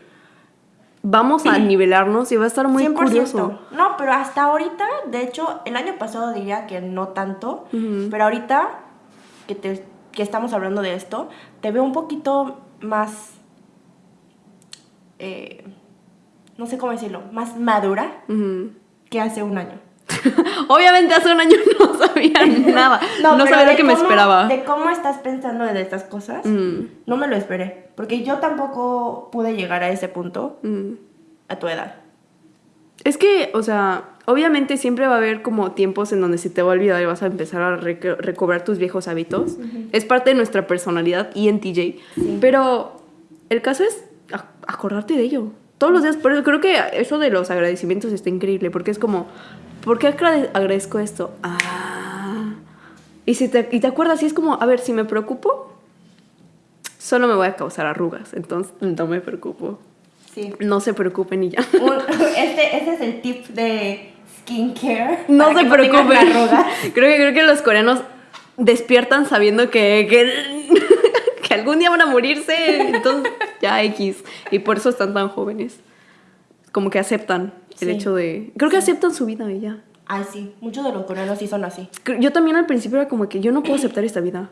S2: vamos a nivelarnos y va a estar muy
S1: 100%.
S2: curioso.
S1: No, pero hasta ahorita, de hecho, el año pasado diría que no tanto,
S2: Ujú.
S1: pero ahorita que, te, que estamos hablando de esto, te veo un poquito más, eh, no sé cómo decirlo, más madura que hace un año.
S2: Obviamente hace un año no sabía nada. No,
S1: pero
S2: sabía lo que me
S1: cómo-
S2: esperaba.
S1: De cómo estás pensando de estas cosas,
S2: Mm,
S1: no me lo esperé, porque yo tampoco pude llegar a ese punto
S2: mm.
S1: a tu edad.
S2: Es que, o sea, obviamente siempre va a haber como tiempos en donde se te va a olvidar y vas a empezar a reco- recobrar tus viejos hábitos. Es parte de nuestra personalidad y en TJ.
S1: Sí.
S2: Pero el caso es ac- acordarte de ello. Todos los días, por eso creo que eso de los agradecimientos está increíble, porque es como, ¿por qué agrade- agradezco esto? Ah. Y, si te, y te acuerdas, y es como, a ver, si me preocupo, solo me voy a causar arrugas, entonces no me preocupo.
S1: Sí.
S2: No se preocupen y ya.
S1: Este, es el tip de skincare.
S2: No se preocupen.
S1: arrugas.
S2: creo, que, creo que los coreanos despiertan sabiendo que, que, que algún día van a morirse. Entonces, ya X. Y por eso están tan jóvenes. Como que aceptan el
S1: Sí.
S2: hecho de. Creo que aceptan su vida y ya.
S1: Ay, sí. Muchos de los coreanos sí son así.
S2: Yo también al principio era como que yo no puedo aceptar esta vida.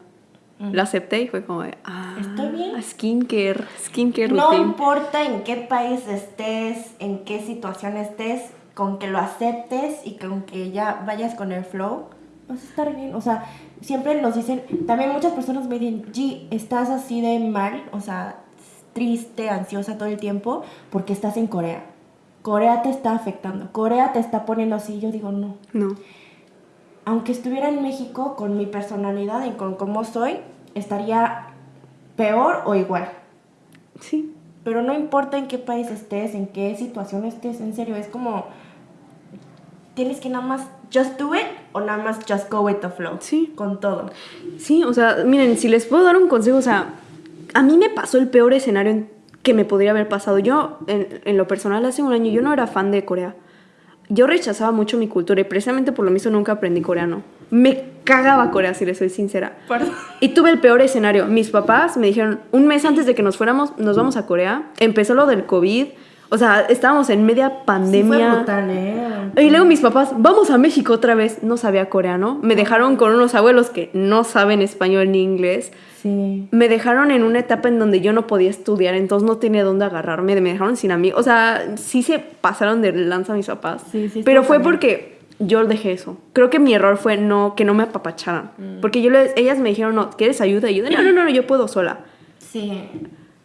S2: La acepté y fue como de. Ah,
S1: Está bien.
S2: Skincare. Skincare
S1: No
S2: routine.
S1: importa en qué país estés, en qué situación estés, con que lo aceptes y con que ya vayas con el flow, vas a estar bien. O sea, siempre nos dicen, también muchas personas me dicen, G, estás así de mal, o sea, triste, ansiosa todo el tiempo, porque estás en Corea. Corea te está afectando, Corea te está poniendo así. Yo digo, no.
S2: No.
S1: Aunque estuviera en México con mi personalidad y con cómo soy, estaría peor o igual.
S2: Sí.
S1: Pero no importa en qué país estés, en qué situación estés, en serio, es como tienes que nada más just do it o nada más just go with the flow.
S2: Sí.
S1: Con todo.
S2: Sí, o sea, miren, si les puedo dar un consejo, o sea, a mí me pasó el peor escenario en- que me podría haber pasado. Yo, en, en lo personal, hace un año, yo no era fan de Corea. Yo rechazaba mucho mi cultura y precisamente por lo mismo nunca aprendí coreano. Me cagaba Corea, si les soy sincera.
S1: Perdón.
S2: Y tuve el peor escenario. Mis papás me dijeron, un mes antes de que nos fuéramos, nos vamos a Corea. Empezó lo del COVID. O sea, estábamos en media
S1: Sí, fue
S2: pandemia.
S1: brutal, ¿eh?
S2: Y luego mis papás, vamos a México otra vez. No sabía coreano. Me dejaron con unos abuelos que no saben español ni inglés.
S1: Sí.
S2: Me dejaron en una etapa en donde yo no podía estudiar, entonces no tenía dónde agarrarme. Me dejaron sin amigos. O sea, sí se pasaron de lanza mis papás.
S1: Sí, sí,
S2: pero fue porque yo dejé eso. Creo que mi error fue no, que no me apapacharan.
S1: Mm.
S2: Porque yo les, ellas me dijeron, no, ¿quieres ayuda? Y yo, no, no, no, yo puedo sola.
S1: Sí.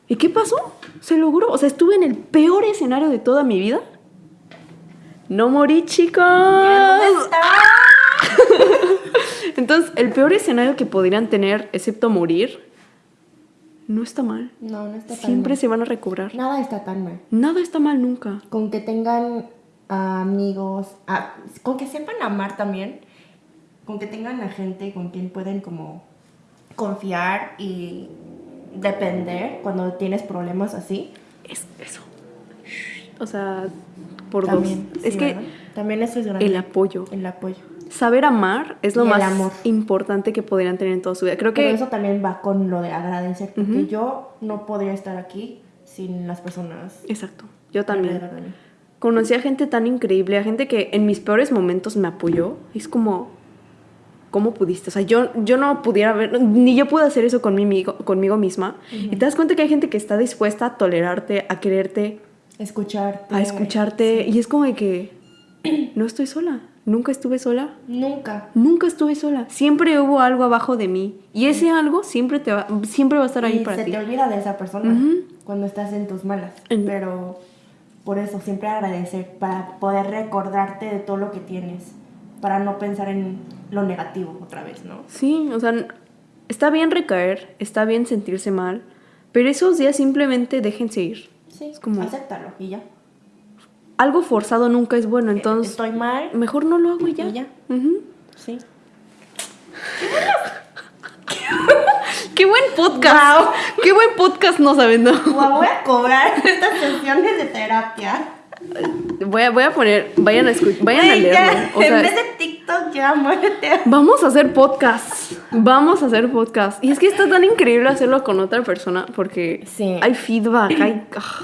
S2: ¿Y qué pasó? Se logró. O sea, estuve en el peor escenario de toda mi vida. No morí, chicos. Entonces, el peor escenario que podrían tener, excepto morir, no está mal.
S1: No, no está tan
S2: Siempre
S1: mal.
S2: se van a recobrar.
S1: Nada está tan mal.
S2: Nada está mal nunca.
S1: Con que tengan amigos, con que sepan amar también, con que tengan a gente con quien pueden como confiar y depender cuando tienes problemas así.
S2: Es eso. O sea, por
S1: También,
S2: dos.
S1: sí,
S2: es que
S1: también eso es grande.
S2: el apoyo.
S1: El apoyo.
S2: Saber amar es lo
S1: Y
S2: más
S1: amor.
S2: importante que podrían tener en toda su vida. Creo
S1: Pero
S2: que
S1: eso también va con lo de agradecer, porque yo no podría estar aquí sin las personas.
S2: Exacto. Yo también. Conocí a gente tan increíble, a gente que en mis peores momentos me apoyó. Es como, ¿cómo pudiste? O sea, yo, yo no pudiera ver, ni yo pude hacer eso conmigo, conmigo misma. Y te das cuenta que hay gente que está dispuesta a tolerarte, a quererte,
S1: Escucharte.
S2: a escucharte. Y es como de que no estoy sola. Nunca estuve sola.
S1: Nunca.
S2: Nunca estuve sola. Siempre hubo algo abajo de mí. Y ese algo siempre, te va, siempre va a estar ahí
S1: y
S2: para
S1: se
S2: ti.
S1: te olvida de esa persona cuando estás en tus malas. Pero por eso, siempre agradecer, para poder recordarte de todo lo que tienes, para no pensar en lo negativo otra vez, ¿no?
S2: Sí, o sea, está bien recaer, está bien sentirse mal, pero esos días simplemente déjense ir.
S1: Sí,
S2: Es como-
S1: acéptalo y ya.
S2: Algo forzado nunca es bueno, entonces
S1: Estoy mal
S2: mejor no lo hago y ya.
S1: y ya. Sí.
S2: ¡Qué buen podcast!
S1: Wow.
S2: ¡Qué buen podcast nos aventó!
S1: Guau, voy a cobrar estas sesiones de terapia.
S2: Voy a, voy a poner, vayan a escuchar, vayan a leerlo. O
S1: en
S2: sea,
S1: vez de TikTok, ya muérete.
S2: Vamos a hacer podcast. Vamos a hacer podcast. Y es que está tan increíble hacerlo con otra persona porque
S1: Sí.
S2: hay feedback, hay... ah.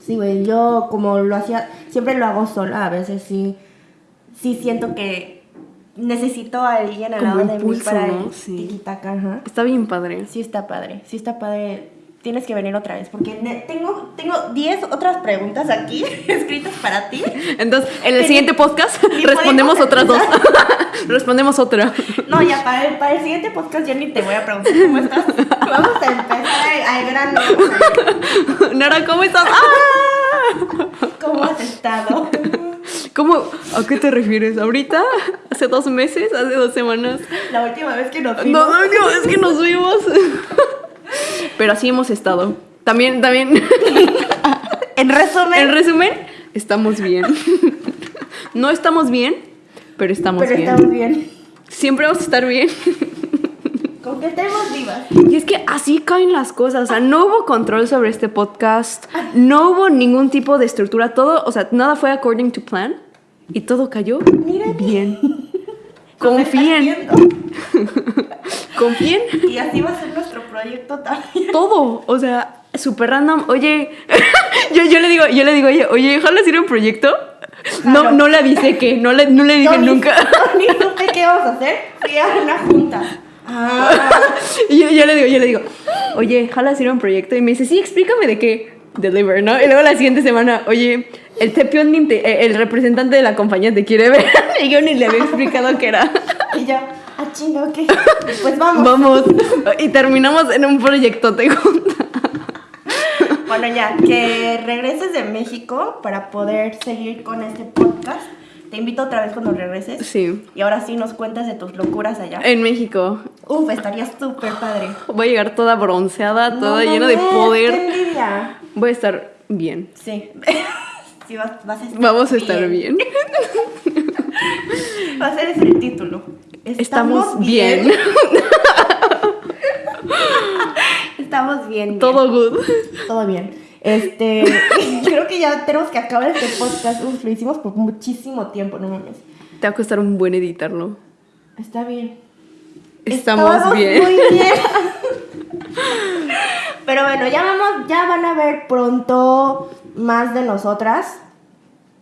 S1: Sí, güey, yo como lo hacía, siempre lo hago sola, a veces sí, sí siento que necesito a alguien al
S2: Como
S1: lado de mí
S2: impulso,
S1: para
S2: ¿no?
S1: el
S2: Sí.
S1: ajá.
S2: Está bien padre.
S1: Sí está padre, sí está padre. Tienes que venir otra vez porque tengo tengo 10 otras preguntas aquí escritas para ti.
S2: Entonces, en el siguiente podcast respondemos otras dos. respondemos otra.
S1: No, ya para el, para el siguiente podcast ya ni te voy a preguntar cómo estás. Vamos a empezar al, grano.
S2: Nara, ¿cómo estás? ¡Ah!
S1: ¿Cómo has estado?
S2: ¿Cómo? ¿A qué te refieres? ¿Ahorita? ¿Hace dos meses? ¿Hace dos semanas?
S1: La última vez que nos
S2: No,
S1: vimos.
S2: no, no, es que nos vimos. Pero así hemos estado. También, también.
S1: En resumen,
S2: En resumen, estamos bien. No estamos bien, pero estamos
S1: pero
S2: bien.
S1: estamos bien.
S2: Siempre vamos a estar bien.
S1: Con que estemos vivas.
S2: Y es que así caen las cosas. O sea, no hubo control sobre este podcast. No hubo ningún tipo de estructura. Todo, o sea, nada fue according to plan. Y todo cayó
S1: Mira.
S2: bien. Confíen. Confíen.
S1: Y así va a ser nuestro proyecto también.
S2: Todo. O sea, súper random. Oye, yo, yo le digo, yo le digo, oye, oye, ojalá hacer un proyecto. No, no le avisé que, no le, no le dije
S1: ni-
S2: nunca.
S1: ni supe qué vamos a hacer. Fui a una junta. Ah,
S2: Y yo, yo le digo, yo le digo, oye, jala hacer un proyecto. Y me dice, sí, explícame de qué. Deliver, ¿no? Y luego la siguiente semana, oye, el Tepion, te- eh, el representante de la compañía te quiere ver. Y yo ni le había explicado qué era.
S1: y yo, ah, chinga, ok. Pues vamos.
S2: Vamos. Y terminamos en un proyecto, te.
S1: Bueno, ya, que regreses de México para poder seguir con este podcast. Te invito otra vez cuando regreses.
S2: Sí.
S1: Y ahora sí nos cuentas de tus locuras allá.
S2: En México.
S1: Uf, estaría súper padre.
S2: Voy a llegar toda bronceada, toda
S1: No
S2: llena de poder.
S1: ¡Qué envidia!
S2: Voy a estar bien.
S1: Sí. sí, vas, vas a estar
S2: Vamos a estar bien.
S1: Va a ser ese el título.
S2: Estamos bien.
S1: Estamos bien. bien.
S2: Todo good.
S1: Todo bien. Este, creo que ya tenemos que acabar este podcast. Uf, lo hicimos por muchísimo tiempo, no mames.
S2: Te va a costar un buen editarlo.
S1: Está bien.
S2: Estamos bien.
S1: Muy bien. Pero bueno, ya vamos, ya van a ver pronto más de nosotras.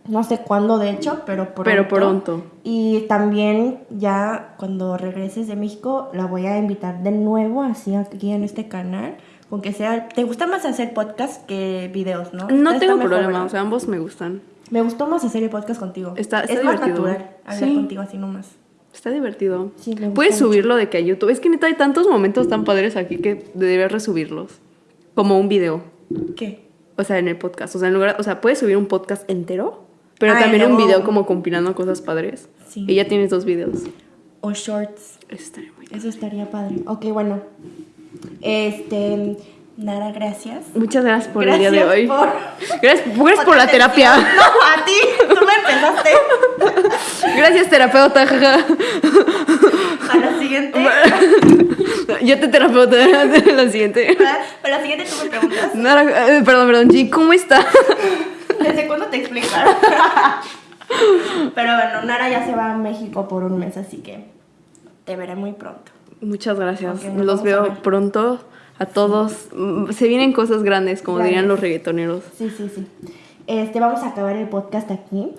S1: No sé cuándo, de hecho, pero pronto.
S2: Pero pronto.
S1: Y también ya cuando regreses de México la voy a invitar de nuevo así aquí en este canal. Con que sea, ¿te gusta más hacer podcast que videos, no?
S2: No tengo problema, o sea, ambos me gustan.
S1: Me gustó más hacer el podcast contigo.
S2: Está- está
S1: es más
S2: divertido.
S1: natural hablar
S2: Sí.
S1: contigo así nomás.
S2: Está divertido.
S1: Sí,
S2: Puedes
S1: mucho.
S2: subirlo de que a YouTube. Es que neta hay tantos momentos tan padres aquí que debes resubirlos. Como un video.
S1: ¿Qué?
S2: O sea, en el podcast. O sea, en lugar, o sea, puedes subir un podcast entero, pero también un video como compilando cosas padres.
S1: Sí.
S2: Y ya tienes dos videos.
S1: O shorts.
S2: Eso estaría muy
S1: Eso estaría padre. Ok, bueno. Este. Nara, gracias.
S2: Muchas gracias por
S1: gracias
S2: el día de hoy.
S1: Por,
S2: Gracias, gracias por la terapia.
S1: No, a ti. Tú me empezaste.
S2: Gracias, terapeuta. jaja.
S1: A la siguiente.
S2: Yo te terapeuta. La siguiente.
S1: A la siguiente tú me preguntas.
S2: Nara, eh, perdón, perdón, G, ¿cómo está?
S1: ¿Desde cuándo te explicaron? Pero bueno, Nara ya se va a México por un mes, así que te veré muy pronto.
S2: Muchas gracias. Los veo pronto a todos. Mm, Se vienen cosas grandes, como
S1: Grandes.
S2: dirían los reggaetoneros.
S1: Sí, sí, sí. Este, vamos a acabar el podcast aquí.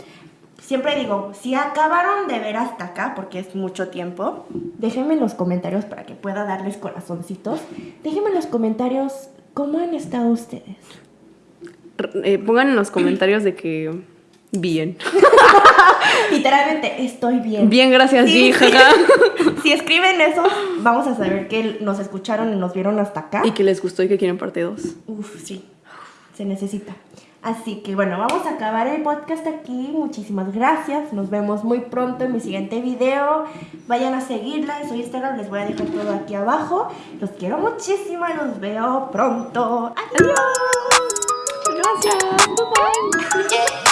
S1: Siempre digo, si acabaron de ver hasta acá, porque es mucho tiempo, déjenme en los comentarios para que pueda darles corazoncitos. Déjenme en los comentarios cómo han estado ustedes.
S2: Eh, pongan en los comentarios de que bien.
S1: Literalmente, estoy bien.
S2: Bien, gracias,
S1: Sí, sí. Si escriben eso, vamos a saber que nos escucharon y nos vieron hasta acá.
S2: Y que les gustó y que quieren parte 2.
S1: Uf, sí, se necesita. Así que bueno, vamos a acabar el podcast aquí. Muchísimas gracias. Nos vemos muy pronto en mi siguiente video. Vayan a seguirla en su Instagram. Les voy a dejar todo aquí abajo. Los quiero muchísimo y los veo pronto. Adiós.
S2: Gracias. Bye bye.